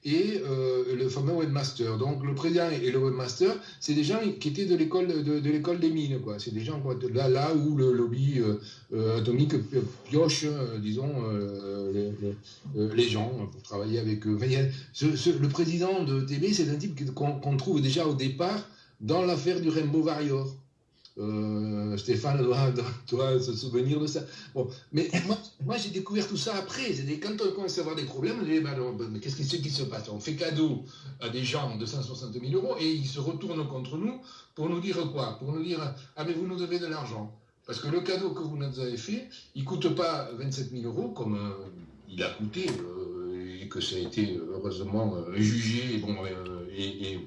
et euh, le fameux webmaster. Donc le président et le webmaster, c'est des gens qui étaient de l'école de, l'école des mines, quoi. C'est des gens quoi, là, là où le lobby euh, euh, atomique pioche, disons, les, gens pour travailler avec eux. le président de TB, c'est un type qu'on trouve déjà au départ dans l'affaire du Rainbow Warrior. Euh, Stéphane doit, se souvenir de ça. Bon, mais moi, j'ai découvert tout ça après. Quand on commence à avoir des problèmes, mais qu'est-ce qui, se passe? On fait cadeau à des gens de 260 000 euros et ils se retournent contre nous pour nous dire quoi? Pour nous dire, ah mais vous nous devez de l'argent. Parce que le cadeau que vous nous avez fait, il ne coûte pas 27 000 euros comme euh, il a coûté euh, et que ça a été heureusement jugé et,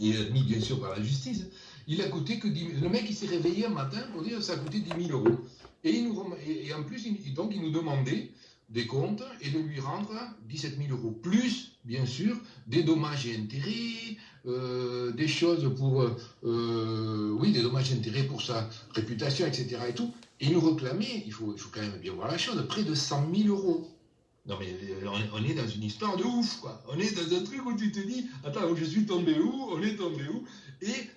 et admis bien sûr par la justice il a coûté que 10 000. Le mec, il s'est réveillé un matin pour dire que ça a coûté 10 000 euros. Et, il nous, et en plus, il, donc, il nous demandait des comptes et de lui rendre 17 000 euros. Plus, bien sûr, des dommages et intérêts, euh, des choses pour, euh, oui, des dommages et intérêts pour sa réputation, etc. Et tout. Et il nous réclamait, il faut, il faut quand même bien voir la chose, près de 100 000 euros. Non mais euh, on est dans une histoire de ouf, quoi. On est dans un truc où tu te dis, attends, je suis tombé où On est tombé où Et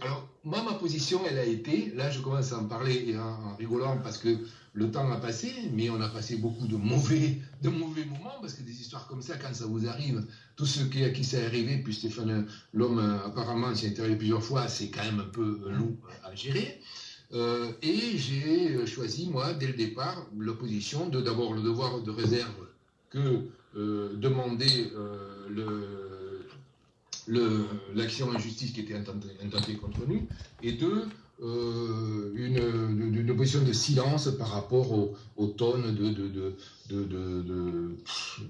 Alors, moi, ma position, elle a été, là, je commence à en parler en, rigolant parce que le temps a passé, mais on a passé beaucoup de mauvais, de mauvais moments, parce que des histoires comme ça, quand ça vous arrive, tous ceux qui, à qui ça est arrivé, puis Stéphane, l'homme, apparemment, s'y est interviewé plusieurs fois, c'est quand même un peu long à gérer. Euh, et j'ai choisi, moi, dès le départ, l'opposition de d'abord le devoir de réserve que euh, euh, le l'action en justice qui était intentée, contre nous, et deux, euh, une, une, position de silence par rapport aux, tonnes de, de, de,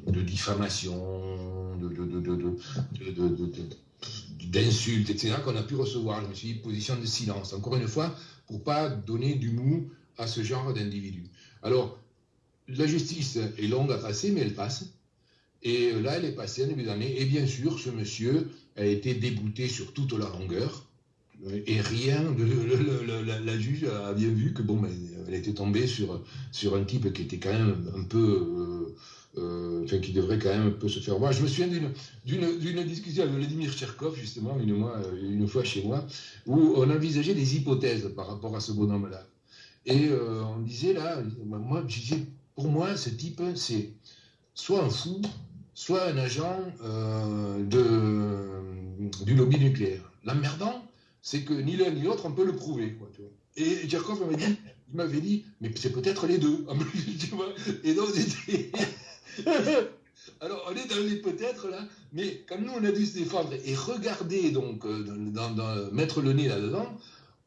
de diffamation, d'insultes, etc., qu'on a pu recevoir. Je me suis dit, position de silence, encore une fois, pour pas donner du mou à ce genre d'individus. Alors, la justice est longue à passer, mais elle passe. Et là, elle est passée en début d'année. Et bien sûr, ce monsieur a été débouté sur toute la longueur. Et rien, la, juge a bien vu que bon, ben, elle était tombée sur, sur un type qui était quand même un peu. Euh, euh, qui devrait quand même un peu se faire voir. Je me souviens d'une discussion avec Vladimir Tcherkov, justement, une fois chez moi, où on envisageait des hypothèses par rapport à ce bonhomme-là. Et euh, on disait là, moi, je disais, pour moi, ce type, c'est soit un fou, soit un agent euh, du lobby nucléaire. L'emmerdant, c'est que ni l'un ni l'autre, on peut le prouver. Et Djerkov m'avait dit, il m'avait dit, mais c'est peut-être les deux. et donc, Alors, on est dans les peut-être là, mais comme nous, on a dû se défendre et regarder, donc, euh, mettre le nez là-dedans,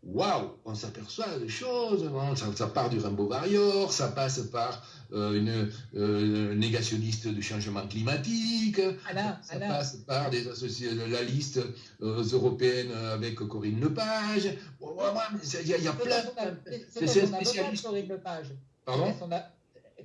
waouh, on s'aperçoit des choses. Hein. Ça, part du Rainbow Warrior, ça passe par euh, une euh, négationniste du changement climatique, ça, passe par des associés, la liste euh, européenne avec Corinne Lepage. Il y, a plein. C'est un spécialiste. Corinne Lepage. Pardon?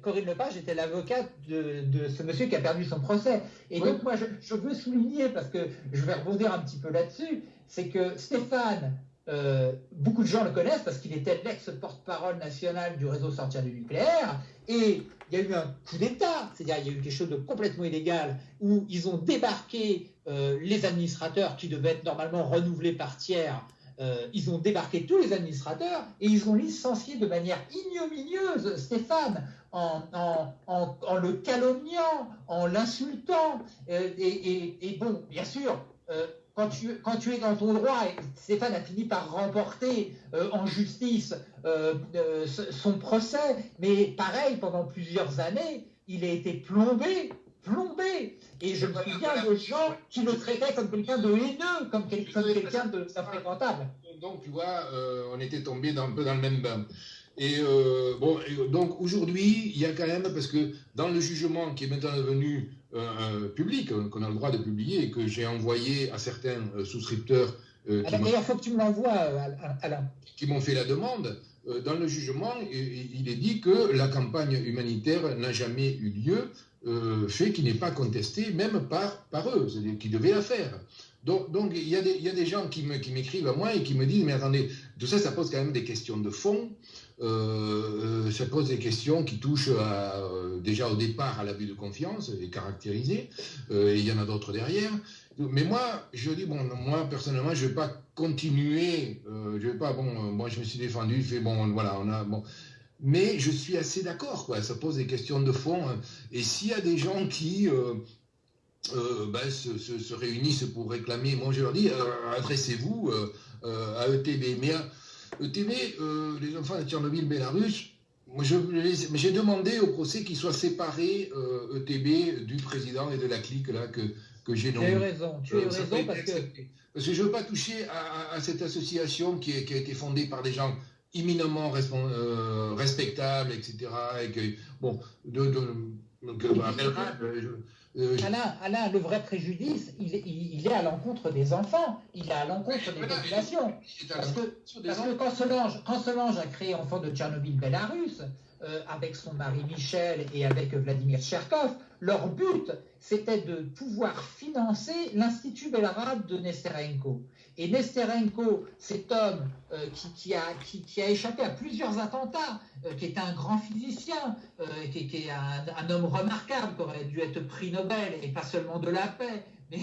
Corinne Lepage était l'avocate de, ce monsieur qui a perdu son procès. Et donc, moi, je, je, veux souligner, parce que je vais rebondir un petit peu là-dessus, c'est que Stéphane euh, beaucoup de gens le connaissent parce qu'il était l'ex-porte-parole national du réseau sortir du nucléaire. Et il y a eu un coup d'État, c'est-à-dire il y a eu quelque chose de complètement illégal, où ils ont débarqué euh, les administrateurs qui devaient être normalement renouvelés par tiers ils ont débarqué tous les administrateurs et ils ont licencié de manière ignominieuse Stéphane en, le calomniant, en l'insultant. Et, bon, bien sûr, quand tu, quand tu, es dans ton droit, Stéphane a fini par remporter en justice son procès, mais pareil, pendant plusieurs années, il a été plombé, plombé. Et je me souviens de gens qui le traitaient comme quelqu'un de haineux, comme, quelqu'un de infréquentable. Donc, tu vois, euh, on était tombé un peu dans le même bain. Et euh, bon, donc aujourd'hui, il y a quand même, parce que dans le jugement qui est maintenant devenu euh, public, qu'on a le droit de publier, et que j'ai envoyé à certains souscripteurs. D'ailleurs, il faut que tu me l'envoies, Alain. Qui m'ont fait la demande. Dans le jugement, il est dit que la campagne humanitaire n'a jamais eu lieu euh, fait qui n'est pas contesté, même par, par eux, c'est-à-dire qu'ils devaient la faire. Donc, donc il, y a des, il y a des gens qui m'écrivent à moi et qui me disent, mais attendez, tout ça, ça pose quand même des questions de fond, euh, euh, ça pose des questions qui touchent à, déjà au départ à l'abus de confiance, et caractérisé, et il y en a d'autres derrière. Mais moi, je dis, bon, moi, personnellement, je ne vais pas continuer, je vais pas, bon, moi, je me suis défendu, fait, bon, voilà, on a, bon, mais je suis assez d'accord, quoi. Ça pose des questions de fond. Hein. Et s'il y a des gens qui euh, euh, ben, se, réunissent pour réclamer, moi je leur dis, euh, adressez-vous à ETB. Mais ETB, les enfants de Tchernobyl, Bélarus, j'ai demandé au procès qu'ils soient séparés, ETB, du président et de la clique là, que, que j'ai nommé. Tu as eu raison, tu as eu raison parce que... Parce que je ne veux pas toucher à, cette association qui, qui, a été fondée par des gens imminemment euh, respectable, etc. Et que, bon, de, de, euh, Alain, le vrai préjudice, il, il, est à l'encontre des enfants, il est à l'encontre des populations. Parce que, parce que quand, Solange, quand Solange a créé Enfants de Tchernobyl-Belarus, euh, avec son mari Michel et avec Vladimir Cherkov, leur but, c'était de pouvoir financer l'Institut Belarabe de Nesterenko. Et Nesterenko, cet homme euh, qui, a, échappé à plusieurs attentats, euh, qui est un grand physicien, qui, est un, homme remarquable, qui aurait dû être prix Nobel, et pas seulement de la paix,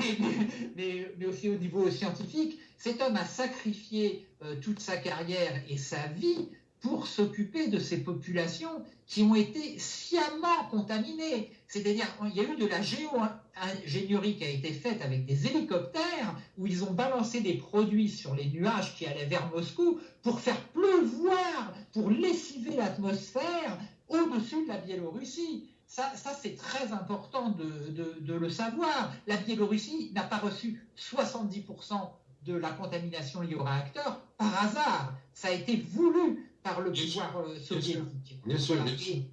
mais aussi au niveau scientifique, cet homme a sacrifié toute sa carrière et sa vie pour s'occuper de ces populations qui ont été sciemment contaminées. C'est-à-dire, il y a eu de la géo-ingénierie qui a été faite avec des hélicoptères où ils ont balancé des produits sur les nuages qui allaient vers Moscou pour faire pleuvoir, pour lessiver l'atmosphère au-dessus de la Biélorussie. Ça, ça c'est très important de, de, le savoir. La Biélorussie n'a pas reçu 70% de la contamination liée au réacteur par hasard. Ça a été voulu par le pouvoir euh, soviétique. Bien sûr,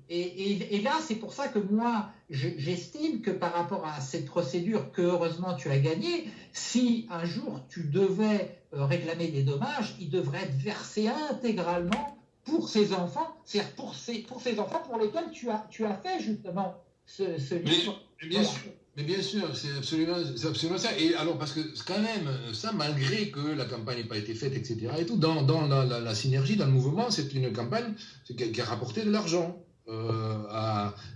Et, là, c'est pour ça que moi, j'estime que par rapport à cette procédure que heureusement tu as gagnée, si un jour tu devais euh, réclamer des dommages, ils devraient être versés intégralement pour ces enfants, c'est-à-dire pour ces, pour ces enfants pour lesquels tu as, tu as fait justement ce, ce livre. bien sûr. Mais bien sûr, c'est absolument, ça. Et alors, parce que quand même, ça, malgré que la campagne n'ait pas été faite, etc., et tout, dans, dans la, synergie, dans le mouvement, c'est une campagne qui a, rapporté de l'argent. Euh,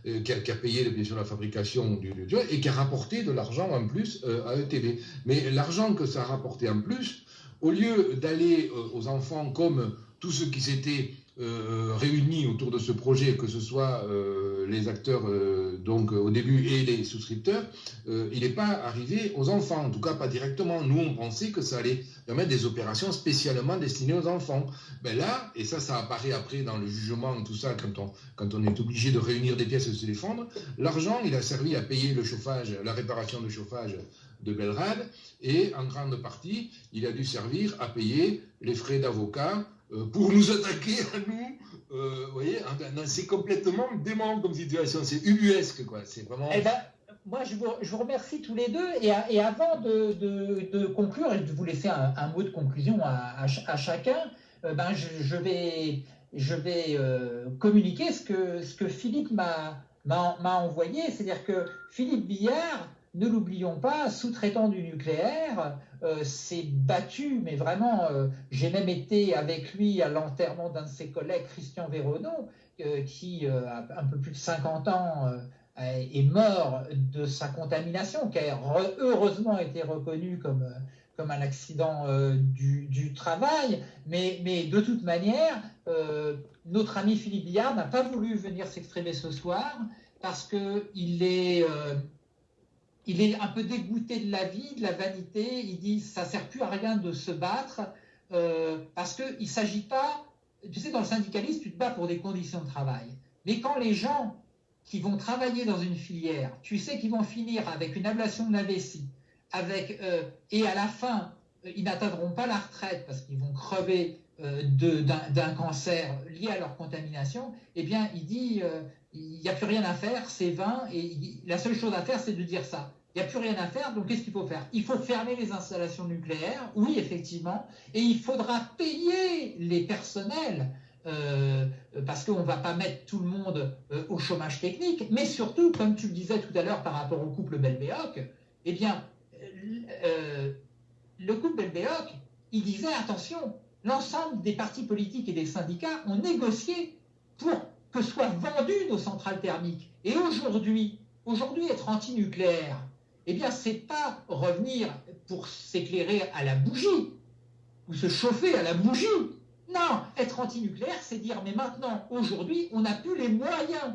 euh, qui, a, payé bien sûr la fabrication du, du et qui a rapporté de l'argent en plus euh, à ETV. Mais l'argent que ça a rapporté en plus, au lieu d'aller aux enfants comme tous ceux qui s'étaient euh, réunis autour de ce projet, que ce soit euh, les acteurs euh, donc au début et les souscripteurs, il n'est pas arrivé aux enfants, en tout cas pas directement. Nous, on pensait que ça allait permettre des opérations spécialement destinées aux enfants. Ben là, et ça, ça apparaît après dans le jugement, tout ça, quand on, quand on est obligé de réunir des pièces et de se défendre, l'argent, il a servi à payer le chauffage, la réparation de chauffage de Belgrade, et en grande partie, il a dû servir à payer les frais d'avocat pour nous attaquer à nous. Euh, vous voyez, c'est complètement dément comme situation. C'est ubuesque, quoi. C'est vraiment. Eh ben, moi, je vous, remercie tous les deux. Et, et avant de, de, conclure et de vous laisser un, mot de conclusion à, à, chacun, euh, ben, je, vais, je vais communiquer ce que, ce que Philippe m'a envoyé. C'est-à-dire que Philippe Billard ne l'oublions pas, sous-traitant du nucléaire, euh, s'est battu, mais vraiment, euh, j'ai même été avec lui à l'enterrement d'un de ses collègues, Christian Véronneau, euh, qui, a un peu plus de 50 ans, est mort de sa contamination, qui a heureusement été reconnue comme, comme un accident du, travail, mais, mais, de toute manière, notre ami Philippe Billard n'a pas voulu venir s'exprimer ce soir parce qu'il est, il est un peu dégoûté de la vie, de la vanité. Il dit ça sert plus à rien de se battre parce qu'il ne s'agit pas tu sais, dans le syndicalisme, tu te bats pour des conditions de travail. Mais quand les gens qui vont travailler dans une filière, tu sais qu'ils vont finir avec une ablation de la vessie, avec, euh, et à la fin, euh, ils n'atteindront pas la retraite parce qu'ils vont crever euh, d'un cancer lié à leur contamination, eh bien, il dit, il n'y a plus rien à faire, c'est vain, et la seule chose à faire, c'est de dire ça. Il n'y a plus rien à faire, donc qu'est-ce qu'il faut faire? Il faut fermer les installations nucléaires, oui, effectivement, et il faudra payer les personnels, euh, parce qu'on ne va pas mettre tout le monde euh, au chômage technique, mais surtout, comme tu le disais tout à l'heure par rapport au couple Belbéoc, eh bien, euh, le couple Belbéoc, il disait, attention, l'ensemble des partis politiques et des syndicats ont négocié pour que soient vendues nos centrales thermiques. Et aujourd'hui, aujourd'hui, être anti-nucléaire, eh bien, c'est pas revenir pour s'éclairer à la bougie ou se chauffer à la bougie. Non, être antinucléaire, c'est dire, mais maintenant, aujourd'hui, on n'a plus les moyens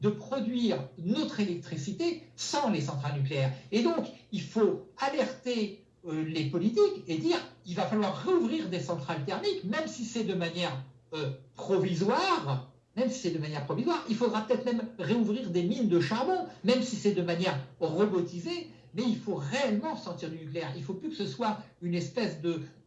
de produire notre électricité sans les centrales nucléaires. Et donc, il faut alerter euh, les politiques et dire, il va falloir rouvrir des centrales thermiques, même si c'est de manière euh, provisoire, même si c'est de manière provisoire, il faudra peut-être même réouvrir des mines de charbon, même si c'est de manière robotisée, mais il faut réellement sortir du nucléaire. Il ne faut plus que ce soit une espèce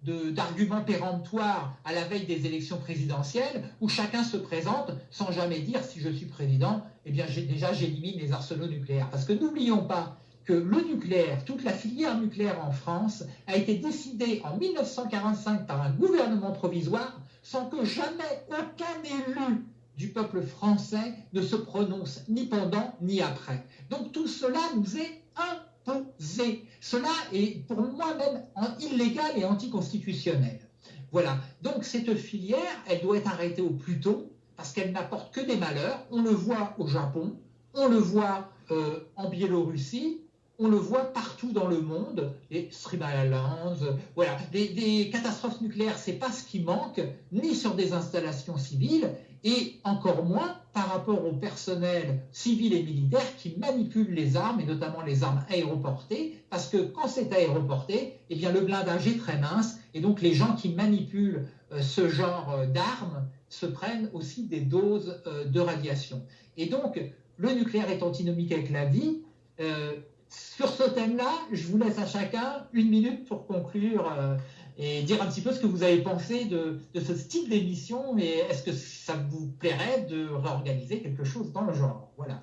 d'argument péremptoire à la veille des élections présidentielles où chacun se présente sans jamais dire si je suis président, eh bien déjà j'élimine les arsenaux nucléaires. Parce que n'oublions pas que le nucléaire, toute la filière nucléaire en France a été décidée en 1945 par un gouvernement provisoire sans que jamais aucun élu du peuple français ne se prononce ni pendant ni après. Donc tout cela nous est imposé. Cela est pour moi même illégal et anticonstitutionnel. Voilà. Donc cette filière, elle doit être arrêtée au plus tôt parce qu'elle n'apporte que des malheurs. On le voit au Japon, on le voit euh, en Biélorussie, on le voit partout dans le monde, les Sri voilà, des, des catastrophes nucléaires, c'est pas ce qui manque, ni sur des installations civiles, et encore moins par rapport au personnel civil et militaire qui manipule les armes, et notamment les armes aéroportées, parce que quand c'est aéroporté, eh bien le blindage est très mince, et donc les gens qui manipulent euh, ce genre euh, d'armes se prennent aussi des doses euh, de radiation. Et donc, le nucléaire est antinomique avec la vie. sur ce thème-là, je vous laisse à chacun une minute pour conclure et dire un petit peu ce que vous avez pensé de, ce style d'émission et est-ce que ça vous plairait de réorganiser quelque chose dans le genre? Voilà.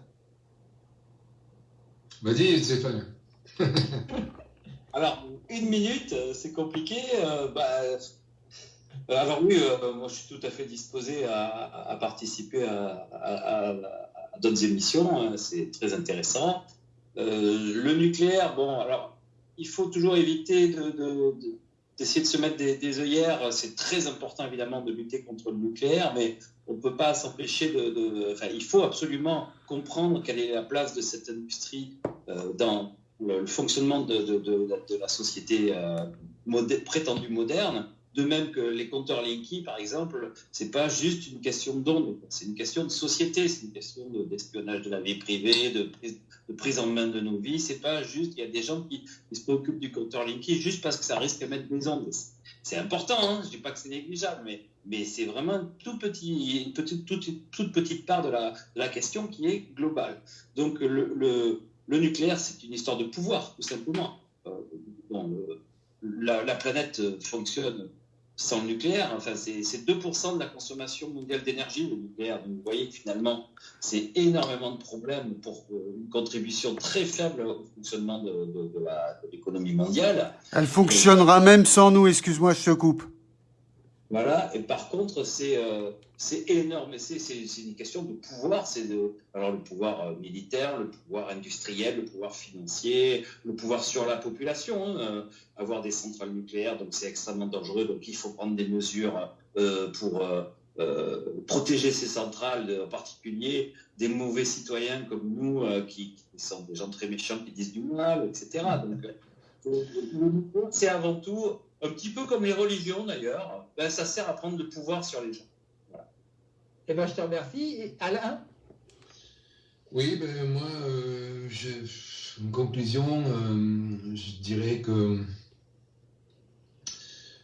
Vas-y, Stéphane. alors, une minute, euh, c'est compliqué. Euh, bah, euh, alors oui, moi je suis tout à fait disposé à, participer à, d'autres émissions, hein, c'est très intéressant. le nucléaire, bon, alors il faut toujours éviter de d'essayer de se mettre des, œillères. C'est très important, évidemment, de lutter contre le nucléaire, mais on ne peut pas s'empêcher de, il faut absolument comprendre quelle est la place de cette industrie euh, dans le, fonctionnement de, de, la société euh, prétendue moderne. De même que les compteurs Linky, par exemple, c'est pas juste une question d'onde, c'est une question de société, c'est une question d'espionnage de, la vie privée, de prise, en main de nos vies. C'est pas juste, il y a des gens qui, se préoccupent du compteur Linky juste parce que ça risque de mettre des ondes. C'est important, hein je dis pas que c'est négligeable, mais, c'est vraiment tout petit, une petite, toute, petite part de la, question qui est globale. Donc le, nucléaire, c'est une histoire de pouvoir, tout simplement. Euh, la, planète fonctionne sans le nucléaire. Enfin, c'est 2% de la consommation mondiale d'énergie, le nucléaire. Vous voyez finalement, c'est énormément de problèmes pour euh, une contribution très faible au fonctionnement de, l'économie mondiale. Elle fonctionnera même sans nous, excuse-moi, je te coupe. Voilà, et par contre, c'est euh, énorme, c'est une question de pouvoir, c'est de, alors le pouvoir euh, militaire, le pouvoir industriel, le pouvoir financier, le pouvoir sur la population. Hein, euh, avoir des centrales nucléaires, donc c'est extrêmement dangereux, donc il faut prendre des mesures pour protéger ces centrales, en particulier des mauvais citoyens comme nous, qui, qui, sont des gens très méchants qui disent du mal, etc. Donc c'est avant tout, un petit peu comme les religions d'ailleurs, ben, ça sert à prendre le pouvoir sur les gens. Voilà. Eh ben, je te remercie. Alain? Oui, ben, moi, euh, une conclusion, euh, je dirais que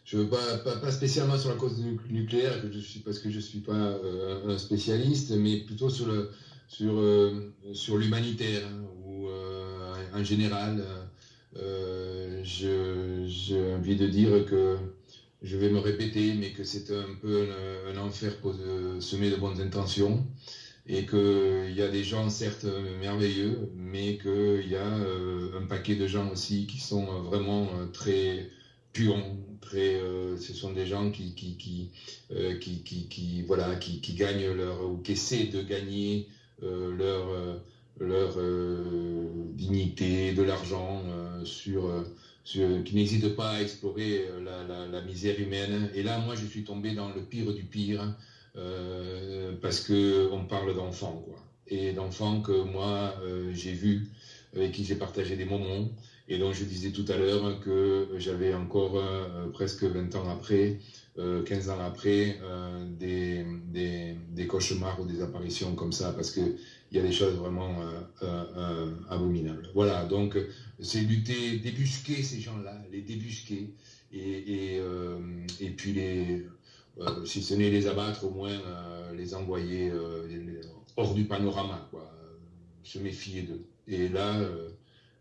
je veux pas, pas, spécialement sur la cause nucléaire, que je suis, parce que je ne suis pas euh, un spécialiste, mais plutôt sur le sur, sur l'humanitaire, hein, ou en général, j'ai envie de dire que je vais me répéter, mais que c'est un peu un, enfer pour semer de bonnes intentions. Et qu'il y a des gens certes merveilleux, mais qu'il y a euh, un paquet de gens aussi qui sont vraiment euh, très puants, très, euh, ce sont des gens qui, qui, qui, qui, qui, qui, gagnent leur, ou qui essaient de gagner leur, leur dignité, de l'argent sur qui n'hésite pas à explorer euh, la, misère humaine. Et là, moi, je suis tombé dans le pire du pire, euh, parce qu'on parle d'enfants, quoi. Et d'enfants que moi, euh, j'ai vus, avec qui j'ai partagé des moments, et dont je disais tout à l'heure que j'avais encore presque 20 ans après, 15 ans après, des, des, cauchemars ou des apparitions comme ça, parce qu'il y a des choses vraiment abominables. Voilà, donc c'est lutter, débusquer ces gens-là, les débusquer, et, et, euh, puis les, euh, si ce n'est les abattre, au moins euh, les envoyer hors du panorama, quoi, se méfier d'eux. Et là,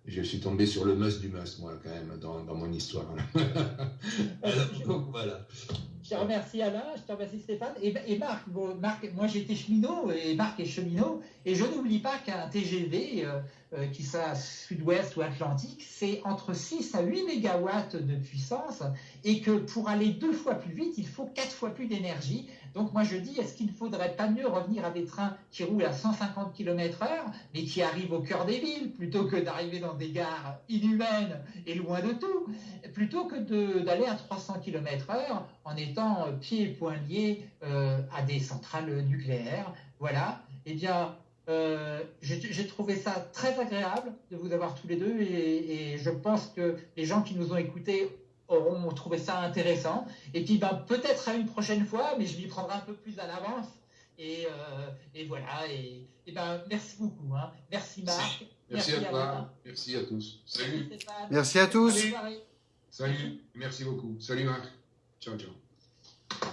je suis tombé sur le must du must, moi, quand même, dans, dans mon histoire. Alors, voilà. Je te remercie Alain, je te remercie Stéphane. Et, et Marc, Marc, moi j'étais cheminot et Marc est cheminot. Et je n'oublie pas qu'un TGV, euh, qui soit sud-ouest ou atlantique, c'est entre 6 à 8 mégawatts de puissance et que pour aller deux fois plus vite, il faut quatre fois plus d'énergie. Donc moi je dis, est-ce qu'il ne faudrait pas mieux revenir à des trains qui roulent à 150 km heure, mais qui arrivent au cœur des villes, plutôt que d'arriver dans des gares inhumaines et loin de tout, plutôt que d'aller à 300 km heure en étant pieds et poings liés euh, à des centrales nucléaires. Voilà. Eh bien, euh, j'ai trouvé ça très agréable de vous avoir tous les deux et, je pense que les gens qui nous ont écoutés auront trouvé ça intéressant. Et puis ben, peut-être à une prochaine fois, mais je m'y prendrai un peu plus à l'avance. Et, euh, voilà. Et, ben, merci beaucoup. Hein. Merci Marc. Merci, à toi. Merci à tous. Salut. Merci à tous. Salut. Merci beaucoup. Salut Marc. Ciao, ciao.